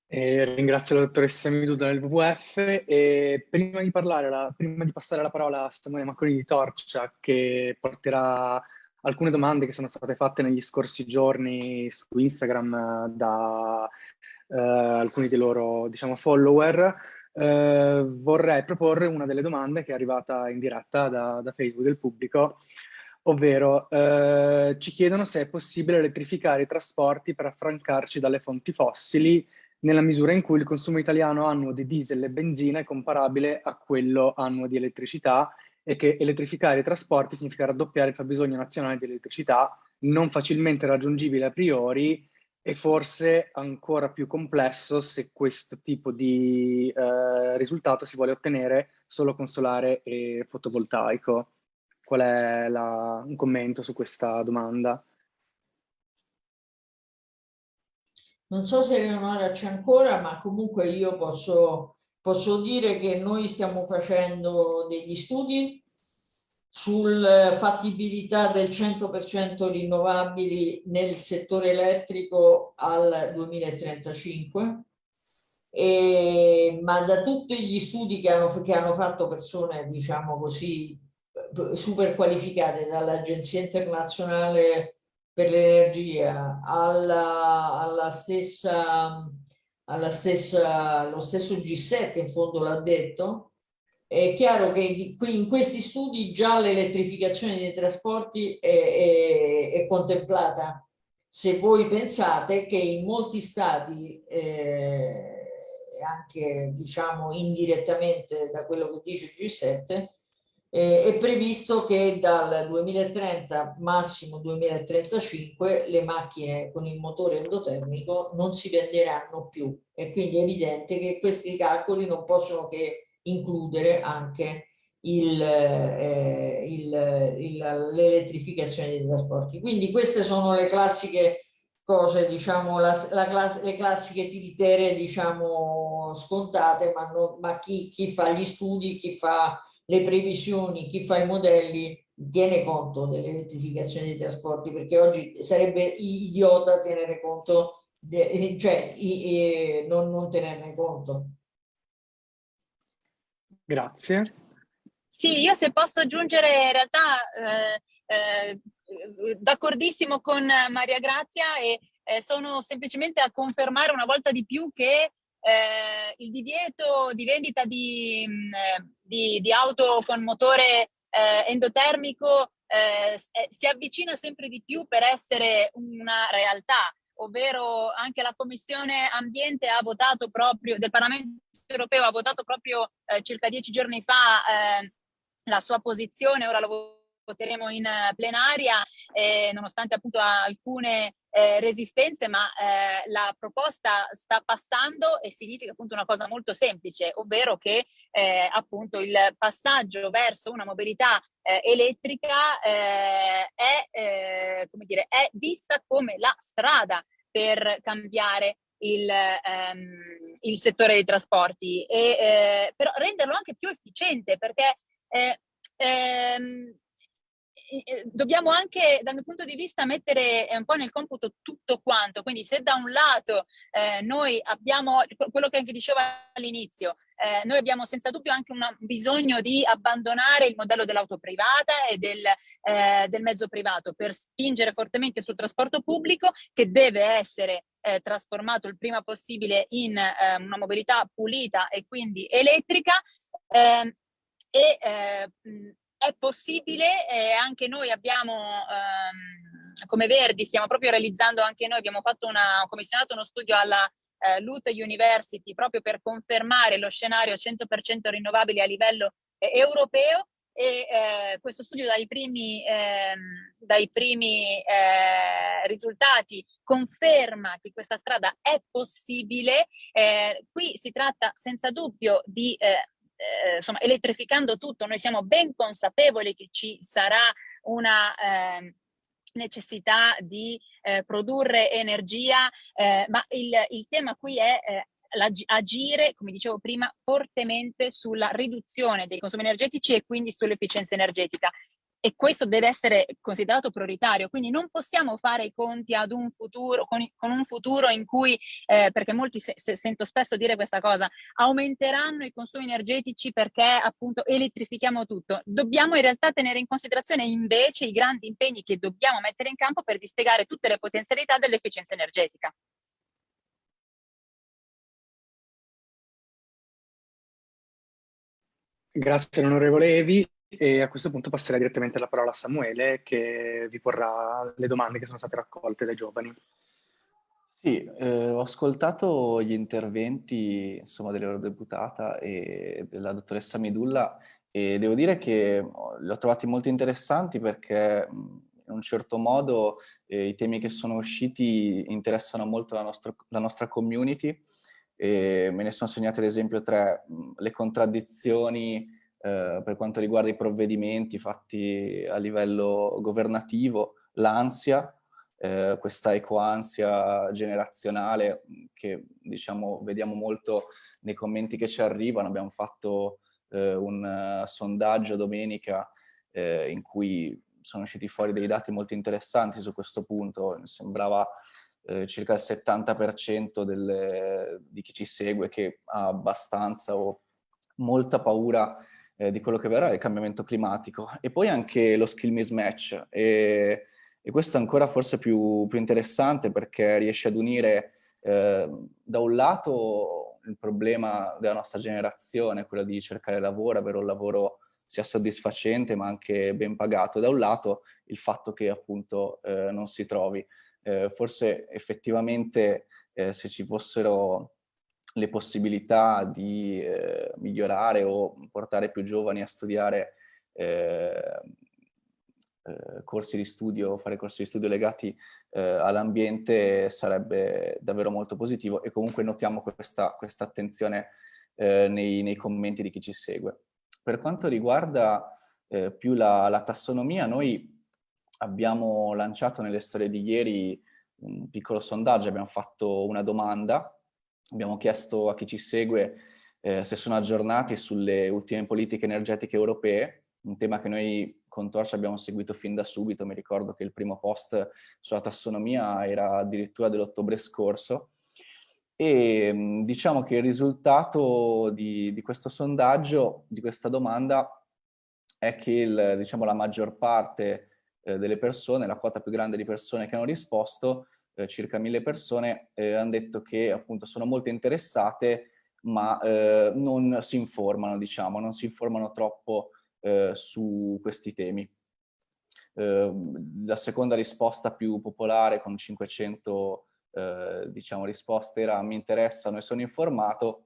E ringrazio la dottoressa Miduda del WWF e prima di, parlare, la, prima di passare la parola a Samuele Macconi di Torcia che porterà alcune domande che sono state fatte negli scorsi giorni su Instagram da eh, alcuni dei loro diciamo, follower, eh, vorrei proporre una delle domande che è arrivata in diretta da, da Facebook del pubblico, ovvero eh, ci chiedono se è possibile elettrificare i trasporti per affrancarci dalle fonti fossili nella misura in cui il consumo italiano annuo di diesel e benzina è comparabile a quello annuo di elettricità e che elettrificare i trasporti significa raddoppiare il fabbisogno nazionale di elettricità, non facilmente raggiungibile a priori e forse ancora più complesso se questo tipo di eh, risultato si vuole ottenere solo con solare e fotovoltaico. Qual è la, un commento su questa domanda? Non so se Eleonora c'è ancora, ma comunque io posso, posso dire che noi stiamo facendo degli studi sulla fattibilità del 100% rinnovabili nel settore elettrico al 2035, e, ma da tutti gli studi che hanno, che hanno fatto persone, diciamo così, super qualificate dall'Agenzia Internazionale per l'Energia alla, alla stessa, alla stessa, lo stesso G7 in fondo l'ha detto, è chiaro che qui in questi studi già l'elettrificazione dei trasporti è, è, è, contemplata. Se voi pensate che in molti stati, eh, anche diciamo indirettamente da quello che dice il G7, eh, è previsto che dal 2030, massimo 2035, le macchine con il motore endotermico non si venderanno più e quindi è evidente che questi calcoli non possono che includere anche eh, l'elettrificazione dei trasporti. Quindi queste sono le classiche cose, diciamo, la, la class le classiche tiritere, diciamo, scontate, ma, no, ma chi, chi, fa gli studi, chi fa le previsioni, chi fa i modelli, tiene conto dell'elettrificazione dei trasporti, perché oggi sarebbe idiota tenere conto, de, cioè i, i, non, non tenerne conto. Grazie. Sì, io se posso aggiungere in realtà eh, eh, d'accordissimo con Maria Grazia e eh, sono semplicemente a confermare una volta di più che eh, il divieto di vendita di, mm, di, di auto con motore eh, endotermico eh, si avvicina sempre di più per essere una realtà, ovvero anche la Commissione Ambiente ha votato proprio, del Parlamento europeo ha votato proprio eh, circa dieci giorni fa eh, la sua posizione, ora lo voteremo in plenaria, eh, nonostante appunto alcune eh, resistenze, ma eh, la proposta sta passando e significa appunto una cosa molto semplice, ovvero che eh, appunto il passaggio verso una mobilità eh, elettrica eh, è, come dire, è vista come la strada per cambiare il, ehm, il settore dei trasporti, e, eh, però renderlo anche più efficiente perché eh, ehm, dobbiamo anche dal mio punto di vista mettere un po' nel computo tutto quanto, quindi se da un lato eh, noi abbiamo quello che anche dicevo all'inizio, eh, noi abbiamo senza dubbio anche un bisogno di abbandonare il modello dell'auto privata e del, eh, del, mezzo privato per spingere fortemente sul trasporto pubblico che deve essere eh, trasformato il prima possibile in eh, una mobilità pulita e quindi elettrica. Ehm, e eh, è possibile e anche noi abbiamo, ehm, come Verdi, stiamo proprio realizzando anche noi, abbiamo fatto una, commissionato uno studio alla eh, LUT University proprio per confermare lo scenario 100% rinnovabile a livello eh, europeo e eh, questo studio dai primi, ehm, dai primi eh, risultati conferma che questa strada è possibile. Eh, qui si tratta senza dubbio di eh, insomma, elettrificando tutto, noi siamo ben consapevoli che ci sarà una eh, necessità di eh, produrre energia, eh, ma il, il, tema qui è eh, agire, come dicevo prima, fortemente sulla riduzione dei consumi energetici e quindi sull'efficienza energetica e questo deve essere considerato prioritario, quindi non possiamo fare i conti ad un futuro, con, con un futuro in cui, eh, perché molti se, se, sento spesso dire questa cosa, aumenteranno i consumi energetici perché appunto elettrifichiamo tutto. Dobbiamo in realtà tenere in considerazione invece i grandi impegni che dobbiamo mettere in campo per dispiegare tutte le potenzialità dell'efficienza energetica. Grazie onorevole Evi. E a questo punto passerei direttamente la parola a Samuele che vi porrà le domande che sono state raccolte dai giovani. Sì, eh, ho ascoltato gli interventi insomma, dell'eurodeputata e della dottoressa Midulla e devo dire che li ho trovati molto interessanti perché in un certo modo eh, i temi che sono usciti interessano molto la nostra, la nostra community e me ne sono segnati ad esempio tre, le contraddizioni eh, per quanto riguarda i provvedimenti fatti a livello governativo, l'ansia, eh, questa ecoansia generazionale che diciamo vediamo molto nei commenti che ci arrivano, abbiamo fatto eh, un uh, sondaggio domenica eh, in cui sono usciti fuori dei dati molto interessanti su questo punto, mi sembrava eh, circa il 70% delle, di chi ci segue che ha abbastanza o molta paura eh, di quello che verrà il cambiamento climatico. E poi anche lo skill mismatch. E, e questo è ancora forse più, più, interessante perché riesce ad unire eh, da un lato il problema della nostra generazione, quello di cercare lavoro, avere un lavoro sia soddisfacente ma anche ben pagato, da un lato il fatto che appunto eh, non si trovi. Eh, forse effettivamente eh, se ci fossero le possibilità di eh, migliorare o portare più giovani a studiare eh, eh, corsi di studio, fare corsi di studio legati eh, all'ambiente sarebbe davvero molto positivo e comunque notiamo questa, questa attenzione eh, nei, nei, commenti di chi ci segue. Per quanto riguarda eh, più la, la tassonomia, noi abbiamo lanciato nelle storie di ieri un piccolo sondaggio, abbiamo fatto una domanda Abbiamo chiesto a chi ci segue eh, se sono aggiornati sulle ultime politiche energetiche europee, un tema che noi con Torch abbiamo seguito fin da subito, mi ricordo che il primo post sulla tassonomia era addirittura dell'ottobre scorso, e mm, diciamo che il risultato di, di, questo sondaggio, di questa domanda, è che il, diciamo, la maggior parte eh, delle persone, la quota più grande di persone che hanno risposto, eh, circa mille persone, eh, hanno detto che appunto sono molto interessate ma eh, non si informano, diciamo, non si informano troppo eh, su questi temi. eh, la seconda risposta più popolare con 500 eh, diciamo, risposte era mi interessano e sono informato,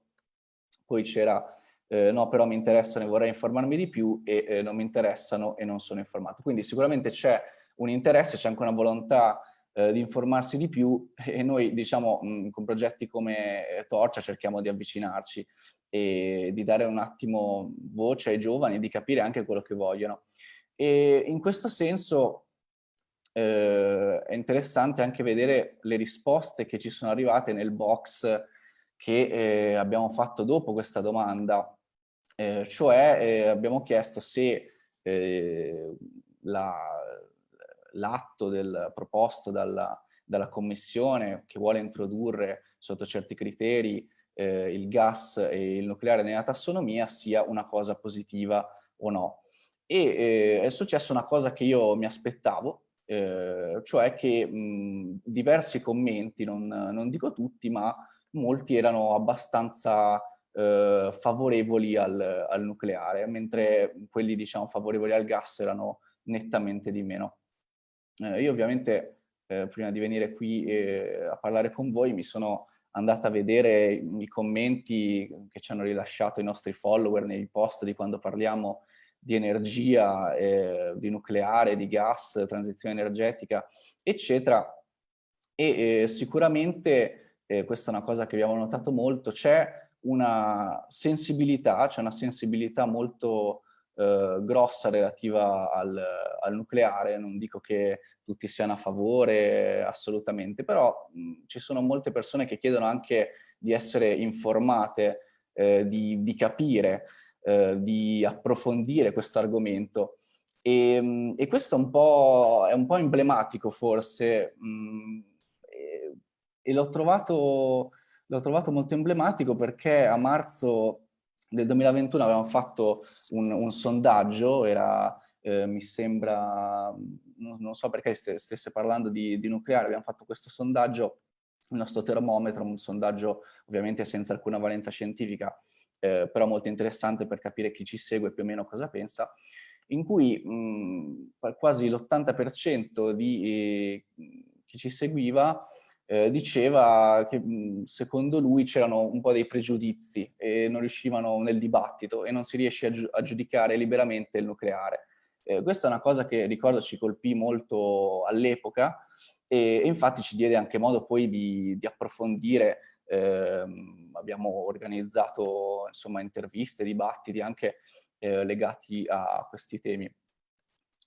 poi c'era eh, no però mi interessano e vorrei informarmi di più e eh, non mi interessano e non sono informato. Quindi sicuramente c'è un interesse, c'è anche una volontà eh, di informarsi di più [LAUGHS] e noi diciamo mh, con progetti come eh, Torcia cerchiamo di avvicinarci e di dare un attimo voce ai giovani e di capire anche quello che vogliono. E in questo senso eh, è interessante anche vedere le risposte che ci sono arrivate nel box che eh, abbiamo fatto dopo questa domanda, eh, cioè eh, abbiamo chiesto se eh, l'atto la, proposto dalla, dalla, Commissione che vuole introdurre sotto certi criteri eh, il gas e il nucleare nella tassonomia sia una cosa positiva o no. E è successa una cosa che io mi aspettavo, eh, cioè che mh, diversi commenti, non, non, dico tutti, ma molti erano abbastanza eh, favorevoli al, al, nucleare, mentre quelli diciamo favorevoli al gas erano nettamente di meno. Eh, io ovviamente eh, prima di venire qui eh, a parlare con voi mi sono andata a vedere i commenti che ci hanno rilasciato i nostri follower nei post di quando parliamo di energia, eh, di nucleare, di gas, transizione energetica, eccetera. E eh, sicuramente, eh, questa è una cosa che abbiamo notato molto, c'è una sensibilità, c'è una sensibilità molto grossa relativa al, al, nucleare, non dico che tutti siano a favore assolutamente, però mh, ci sono molte persone che chiedono anche di essere informate, eh, di, di capire, eh, di approfondire questo argomento. E, e, questo è un po', è un po emblematico forse mh, e, e l'ho trovato, trovato, molto emblematico perché a marzo del 2021 avevamo fatto un, un sondaggio, era eh, mi sembra, non, non, so perché stesse parlando di, di nucleare, abbiamo fatto questo sondaggio, il nostro termometro, un sondaggio ovviamente senza alcuna valenza scientifica, eh, però molto interessante per capire chi ci segue più o meno cosa pensa, in cui mh, quasi l'80% di eh, chi ci seguiva eh, diceva che mh, secondo lui c'erano un po' dei pregiudizi e non riuscivano nel dibattito e non si riesce a giudicare liberamente il nucleare. Eh, questa è una cosa che ricordo ci colpì molto all'epoca e, e, infatti ci diede anche modo poi di, di approfondire eh, abbiamo organizzato insomma, interviste, dibattiti anche eh, legati a questi temi.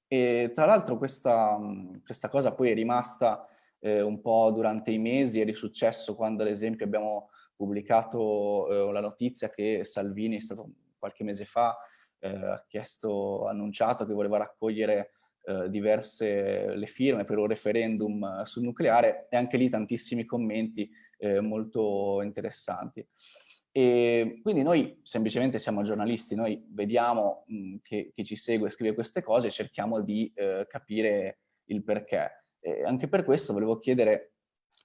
E tra l'altro questa, questa, cosa poi è rimasta eh, un po' durante i mesi, è risuccesso quando ad esempio abbiamo pubblicato eh, la notizia che Salvini è stato qualche mese fa, ha chiesto, annunciato che voleva raccogliere eh, diverse le firme per un referendum sul nucleare e anche lì tantissimi commenti eh, molto interessanti. E quindi noi semplicemente siamo giornalisti, noi vediamo mh, che chi ci segue scrive queste cose e cerchiamo di eh, capire il perché. E anche per questo volevo chiedere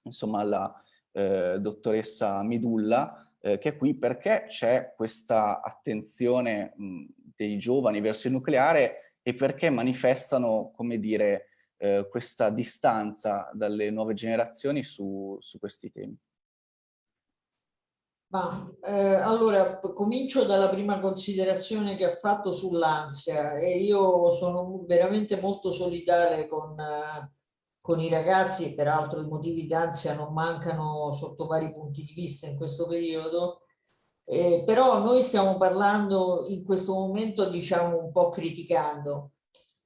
insomma alla eh, dottoressa Midulla eh, che è qui perché c'è questa attenzione mh, dei giovani verso il nucleare e perché manifestano, come dire, eh, questa distanza dalle nuove generazioni su, su questi temi. Ma, eh, allora, comincio dalla prima considerazione che ha fatto sull'ansia e io sono veramente molto solidale con, con i ragazzi, peraltro i motivi d'ansia non mancano sotto vari punti di vista in questo periodo, eh, però noi stiamo parlando in questo momento, diciamo, un po' criticando.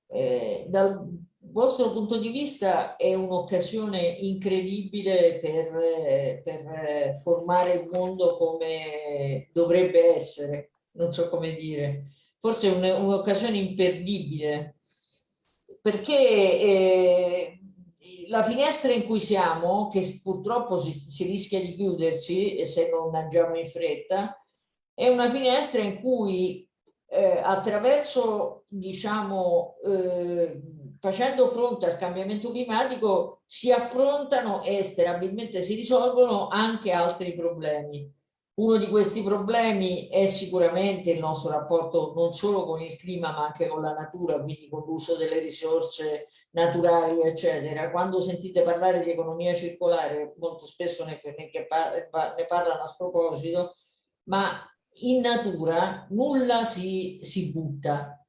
Eh, dal vostro punto di vista è un'occasione incredibile per, per, formare il mondo come dovrebbe essere, non so come dire, forse è un'occasione imperdibile, perché eh, la finestra in cui siamo, che purtroppo si, si rischia di chiudersi se non agiamo in fretta, è una finestra in cui eh, attraverso, diciamo, eh, facendo fronte al cambiamento climatico si affrontano e sperabilmente si risolvono anche altri problemi. Uno di questi problemi è sicuramente il nostro rapporto non solo con il clima ma anche con la natura, quindi con l'uso delle risorse naturali, eccetera. Quando sentite parlare di economia circolare, molto spesso ne, ne, parlano a sproposito, ma in natura nulla si, si butta.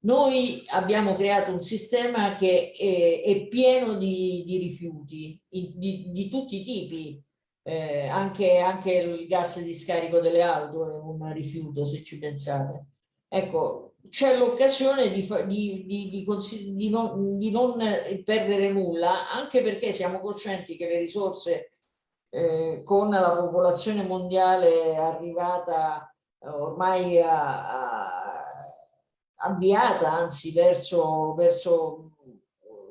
Noi abbiamo creato un sistema che è, è pieno di, di rifiuti, di, di tutti i tipi, eh, anche, anche, il gas di scarico delle auto è un rifiuto se ci pensate. Ecco, c'è l'occasione di, di, di, non, di non perdere nulla, anche perché siamo coscienti che le risorse eh, con la popolazione mondiale arrivata eh, ormai a, a, avviata anzi verso, verso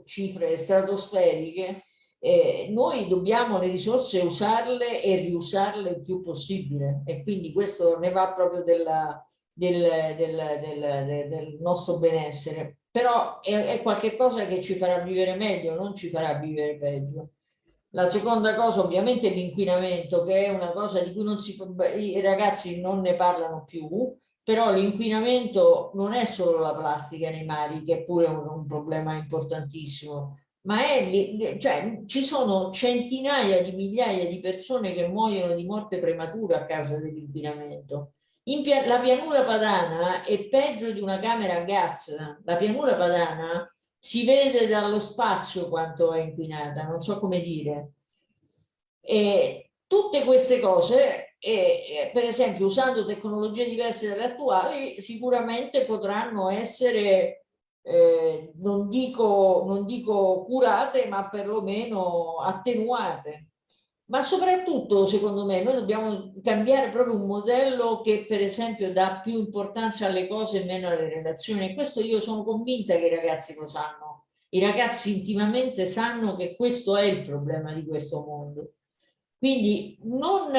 cifre stratosferiche, eh, noi dobbiamo le risorse usarle e riusarle il più possibile. E quindi questo ne va proprio della, del, del, del, del, nostro benessere. Però è, è qualcosa che ci farà vivere meglio non ci farà vivere peggio. La seconda cosa ovviamente è l'inquinamento che è una cosa di cui si, i ragazzi non ne parlano più però l'inquinamento non è solo la plastica nei mari che è pure un, un problema importantissimo ma è, cioè, ci sono centinaia di migliaia di persone che muoiono di morte prematura a causa dell'inquinamento. Pia la pianura padana è peggio di una camera a gas. La pianura padana si vede dallo spazio quanto è inquinata, non so come dire. E tutte queste cose, e, per esempio usando tecnologie diverse dalle attuali, sicuramente potranno essere eh, non, dico, non dico curate, ma perlomeno attenuate. Ma soprattutto, secondo me, noi dobbiamo cambiare proprio un modello che, per esempio, dà più importanza alle cose e meno alle relazioni. E questo io sono convinta che i ragazzi lo sanno. I ragazzi intimamente sanno che questo è il problema di questo mondo. Quindi non,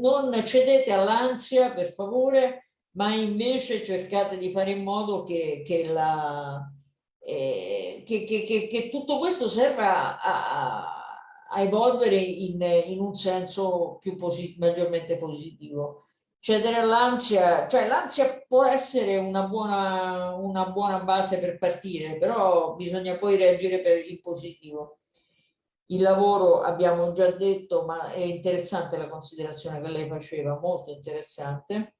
non cedete all'ansia, per favore, ma invece cercate di fare in modo che, che, la, eh, che, tutto questo serva a, a evolvere in, in, un senso più posit maggiormente positivo. Cedere all'ansia, cioè l'ansia può essere una buona, una buona base per partire, però bisogna poi reagire per il positivo. Il lavoro abbiamo già detto, ma è interessante la considerazione che lei faceva, molto interessante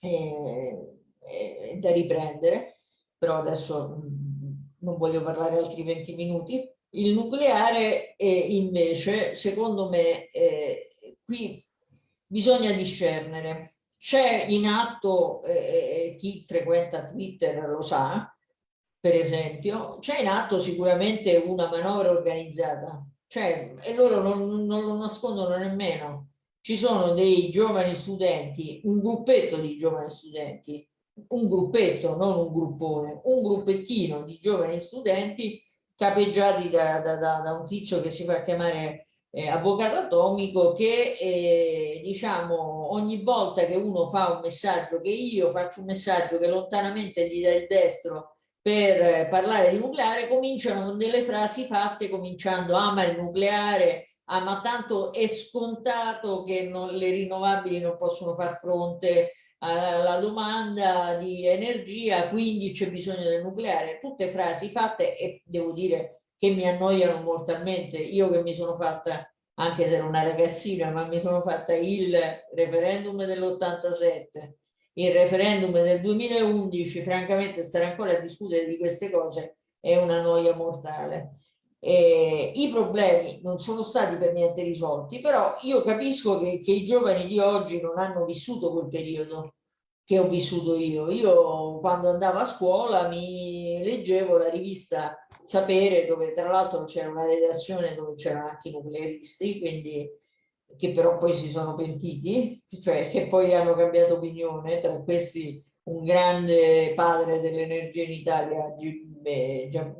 eh, eh, da riprendere, però adesso mm, non voglio parlare altri 20 minuti. Il nucleare invece, secondo me, eh, qui bisogna discernere. C'è in atto, eh, chi frequenta Twitter lo sa, per esempio, c'è in atto sicuramente una manovra organizzata, cioè, e loro non, non lo nascondono nemmeno ci sono dei giovani studenti, un gruppetto di giovani studenti, un gruppetto, non un gruppone, un gruppettino di giovani studenti capeggiati da, da, da, da un tizio che si fa chiamare eh, avvocato atomico che eh, diciamo ogni volta che uno fa un messaggio che io faccio un messaggio che lontanamente gli dà il destro per parlare di nucleare cominciano con delle frasi fatte cominciando ama il nucleare ah ma tanto è scontato che non, le rinnovabili non possono far fronte alla domanda di energia, quindi c'è bisogno del nucleare. Tutte frasi fatte e devo dire che mi annoiano mortalmente. Io che mi sono fatta, anche se ero una ragazzina, ma mi sono fatta il referendum dell'87, il referendum del 2011, francamente stare ancora a discutere di queste cose è una noia mortale. Eh, I problemi non sono stati per niente risolti, però io capisco che, che, i giovani di oggi non hanno vissuto quel periodo che ho vissuto io. Io quando andavo a scuola mi leggevo la rivista Sapere, dove tra l'altro c'era una redazione dove c'erano anche i nuclearisti, quindi che però poi si sono pentiti, cioè che poi hanno cambiato opinione, tra questi un grande padre dell'energia in Italia,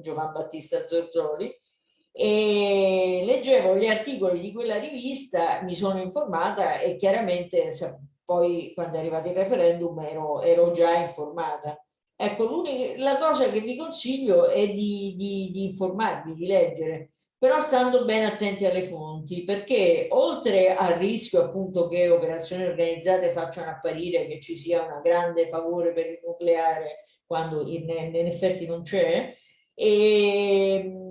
Giovan Battista Zorzoli, e leggevo gli articoli di quella rivista, mi sono informata e chiaramente poi quando è arrivato il referendum ero, ero già informata. Ecco, la cosa che vi consiglio è di, di, di informarvi, di leggere. però stando ben attenti alle fonti, perché oltre al rischio appunto che operazioni organizzate facciano apparire che ci sia un grande favore per il nucleare quando in, in effetti non c'è, ehm,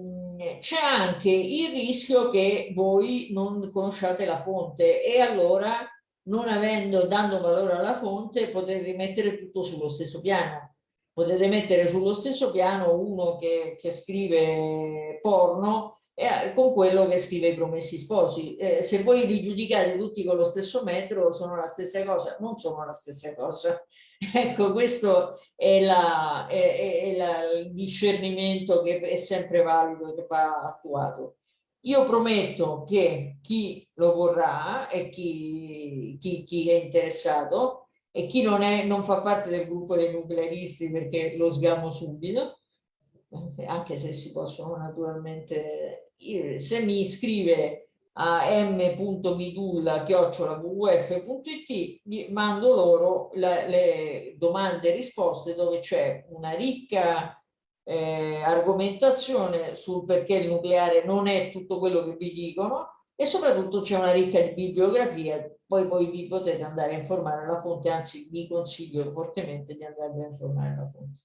c'è anche il rischio che voi non conosciate la fonte e allora non avendo, dando valore alla fonte, potete mettere tutto sullo stesso piano. Potete mettere sullo stesso piano uno che, che scrive porno e, con quello che scrive i promessi sposi. Eh, se voi li giudicate tutti con lo stesso metro, sono la stessa cosa? Non sono la stessa cosa. Ecco, questo è, la, è, è la, il discernimento che è sempre valido e che va attuato. Io prometto che chi lo vorrà e chi, chi, chi è interessato e chi non, è, non fa parte del gruppo dei nuclearisti perché lo sgamo subito, anche se si possono naturalmente, se mi iscrive a m.midulla.wwf.it mando loro la, le domande e risposte dove c'è una ricca eh, argomentazione sul perché il nucleare non è tutto quello che vi dicono e soprattutto c'è una ricca bibliografia, poi voi vi potete andare a informare alla fonte, anzi vi consiglio fortemente di andare a informare alla fonte.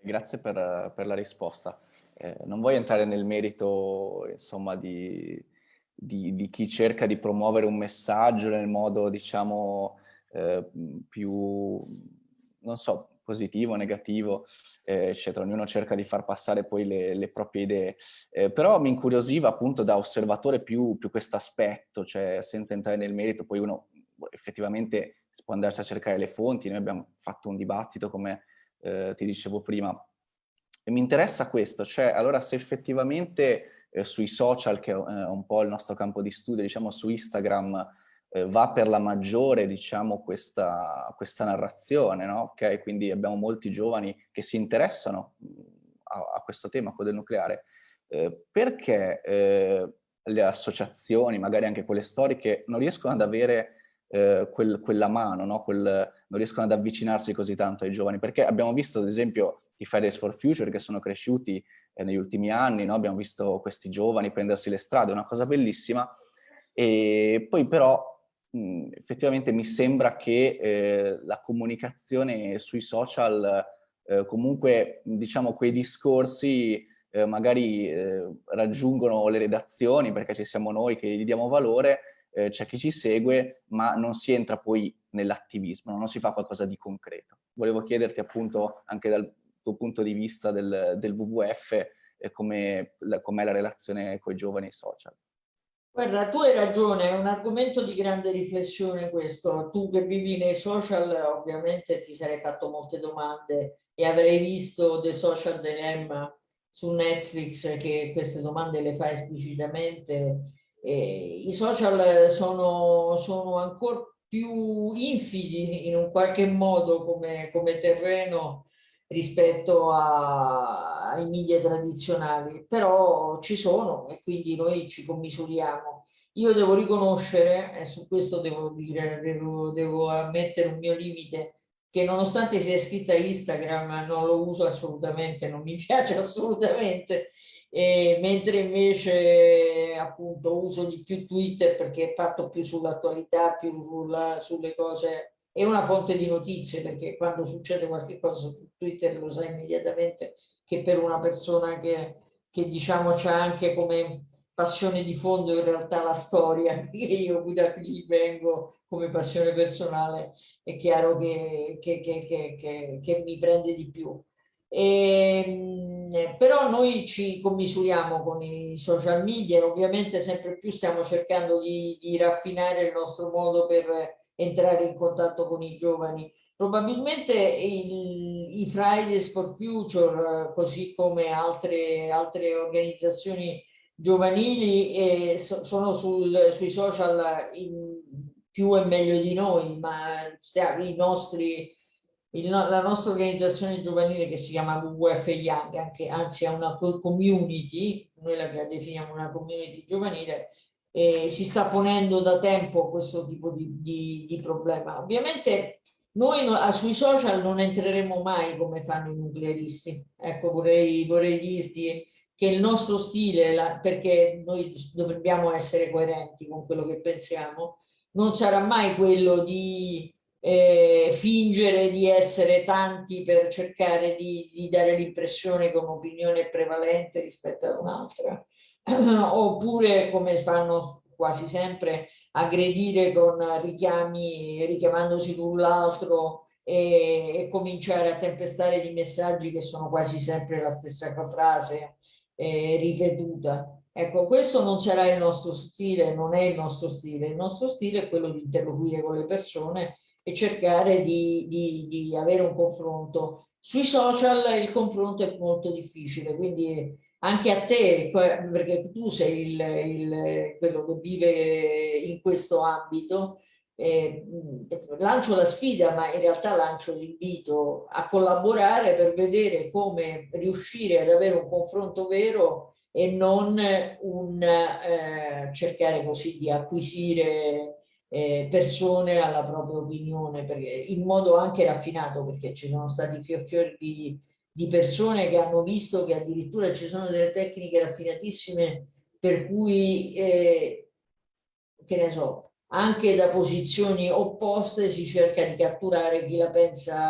Grazie per, per la risposta. Eh, non voglio entrare nel merito insomma, di, di, di, chi cerca di promuovere un messaggio nel modo diciamo eh, più, non so, positivo, negativo, eh, eccetera. Ognuno cerca di far passare poi le, le proprie idee. Eh, però mi incuriosiva appunto da osservatore più, più questo aspetto, cioè senza entrare nel merito, poi uno effettivamente si può andarsi a cercare le fonti, noi abbiamo fatto un dibattito come eh, ti dicevo prima, e mi interessa questo, cioè allora se effettivamente eh, sui social, che è un po' il nostro campo di studio, diciamo su Instagram, eh, va per la maggiore, diciamo, questa, questa narrazione, no? Okay? Quindi abbiamo molti giovani che si interessano a, a questo tema, quello del nucleare, eh, perché eh, le associazioni, magari anche quelle storiche, non riescono ad avere eh, quel, quella mano, no? quel, non riescono ad avvicinarsi così tanto ai giovani, perché abbiamo visto ad esempio i Fridays for Future che sono cresciuti eh, negli ultimi anni, no? abbiamo visto questi giovani prendersi le strade, è una cosa bellissima, e poi però mh, effettivamente mi sembra che eh, la comunicazione sui social, eh, comunque diciamo quei discorsi eh, magari eh, raggiungono le redazioni perché ci siamo noi che gli diamo valore, eh, c'è chi ci segue, ma non si entra poi nell'attivismo, non si fa qualcosa di concreto. Volevo chiederti appunto anche dal tuo punto di vista del, del WWF eh, com'è com la relazione con i giovani social. Guarda, tu hai ragione, è un argomento di grande riflessione questo. Tu che vivi nei social ovviamente ti sarei fatto molte domande e avrei visto The Social Dilemma su Netflix che queste domande le fa esplicitamente. E I social sono, sono ancora più infidi in un qualche modo come, come terreno rispetto a, ai media tradizionali, però ci sono e quindi noi ci commisuriamo. Io devo riconoscere, e su questo devo dire, devo, devo ammettere un mio limite, che nonostante sia iscritta a Instagram non lo uso assolutamente, non mi [LAUGHS] piace assolutamente, e mentre invece appunto uso di più Twitter perché è fatto più sull'attualità, più sulla, sulle cose è una fonte di notizie perché quando succede qualche cosa su Twitter lo sai immediatamente che per una persona che, che diciamo c'ha anche come passione di fondo in realtà la storia, [LAUGHS] che io da qui vengo come passione personale, è chiaro che, che, che, che mi prende di più. E, ehm, però noi ci commisuriamo con i social media, ovviamente sempre più stiamo cercando di, di raffinare il nostro modo per entrare in contatto con i giovani. Probabilmente il, i Fridays for Future, così come altre, altre organizzazioni giovanili, eh, so, sono sul, sui social in, più e meglio di noi, ma i nostri, il, la nostra organizzazione giovanile che si chiama WWF Young, anche, anzi è una community, noi la definiamo una community giovanile, eh, si sta ponendo da tempo questo tipo di, di, di problema. Ovviamente noi no, sui social non entreremo mai come fanno i nuclearisti. Ecco, vorrei, vorrei dirti che il nostro stile, la, perché noi dobbiamo essere coerenti con quello che pensiamo, non sarà mai quello di eh, fingere di essere tanti per cercare di, di dare l'impressione che un'opinione è prevalente rispetto ad un'altra, [CLEARS THROAT] oppure come fanno quasi sempre aggredire con richiami, richiamandosi l'un l'altro e, e, cominciare a tempestare di messaggi che sono quasi sempre la stessa frase eh, ripetuta. Ecco, questo non sarà il nostro stile, non è il nostro stile. Il nostro stile è quello di interloquire con le persone e cercare di, di, di avere un confronto. Sui social il confronto è molto difficile, quindi anche a te, perché tu sei il, il, quello che vive in questo ambito, eh, lancio la sfida, ma in realtà lancio l'invito a collaborare per vedere come riuscire ad avere un confronto vero e non un eh, cercare così di acquisire eh, persone alla propria opinione, perché, in modo anche raffinato, perché ci sono stati fior fior di, di persone che hanno visto che addirittura ci sono delle tecniche raffinatissime per cui, eh, che ne so, anche da posizioni opposte si cerca di catturare chi la pensa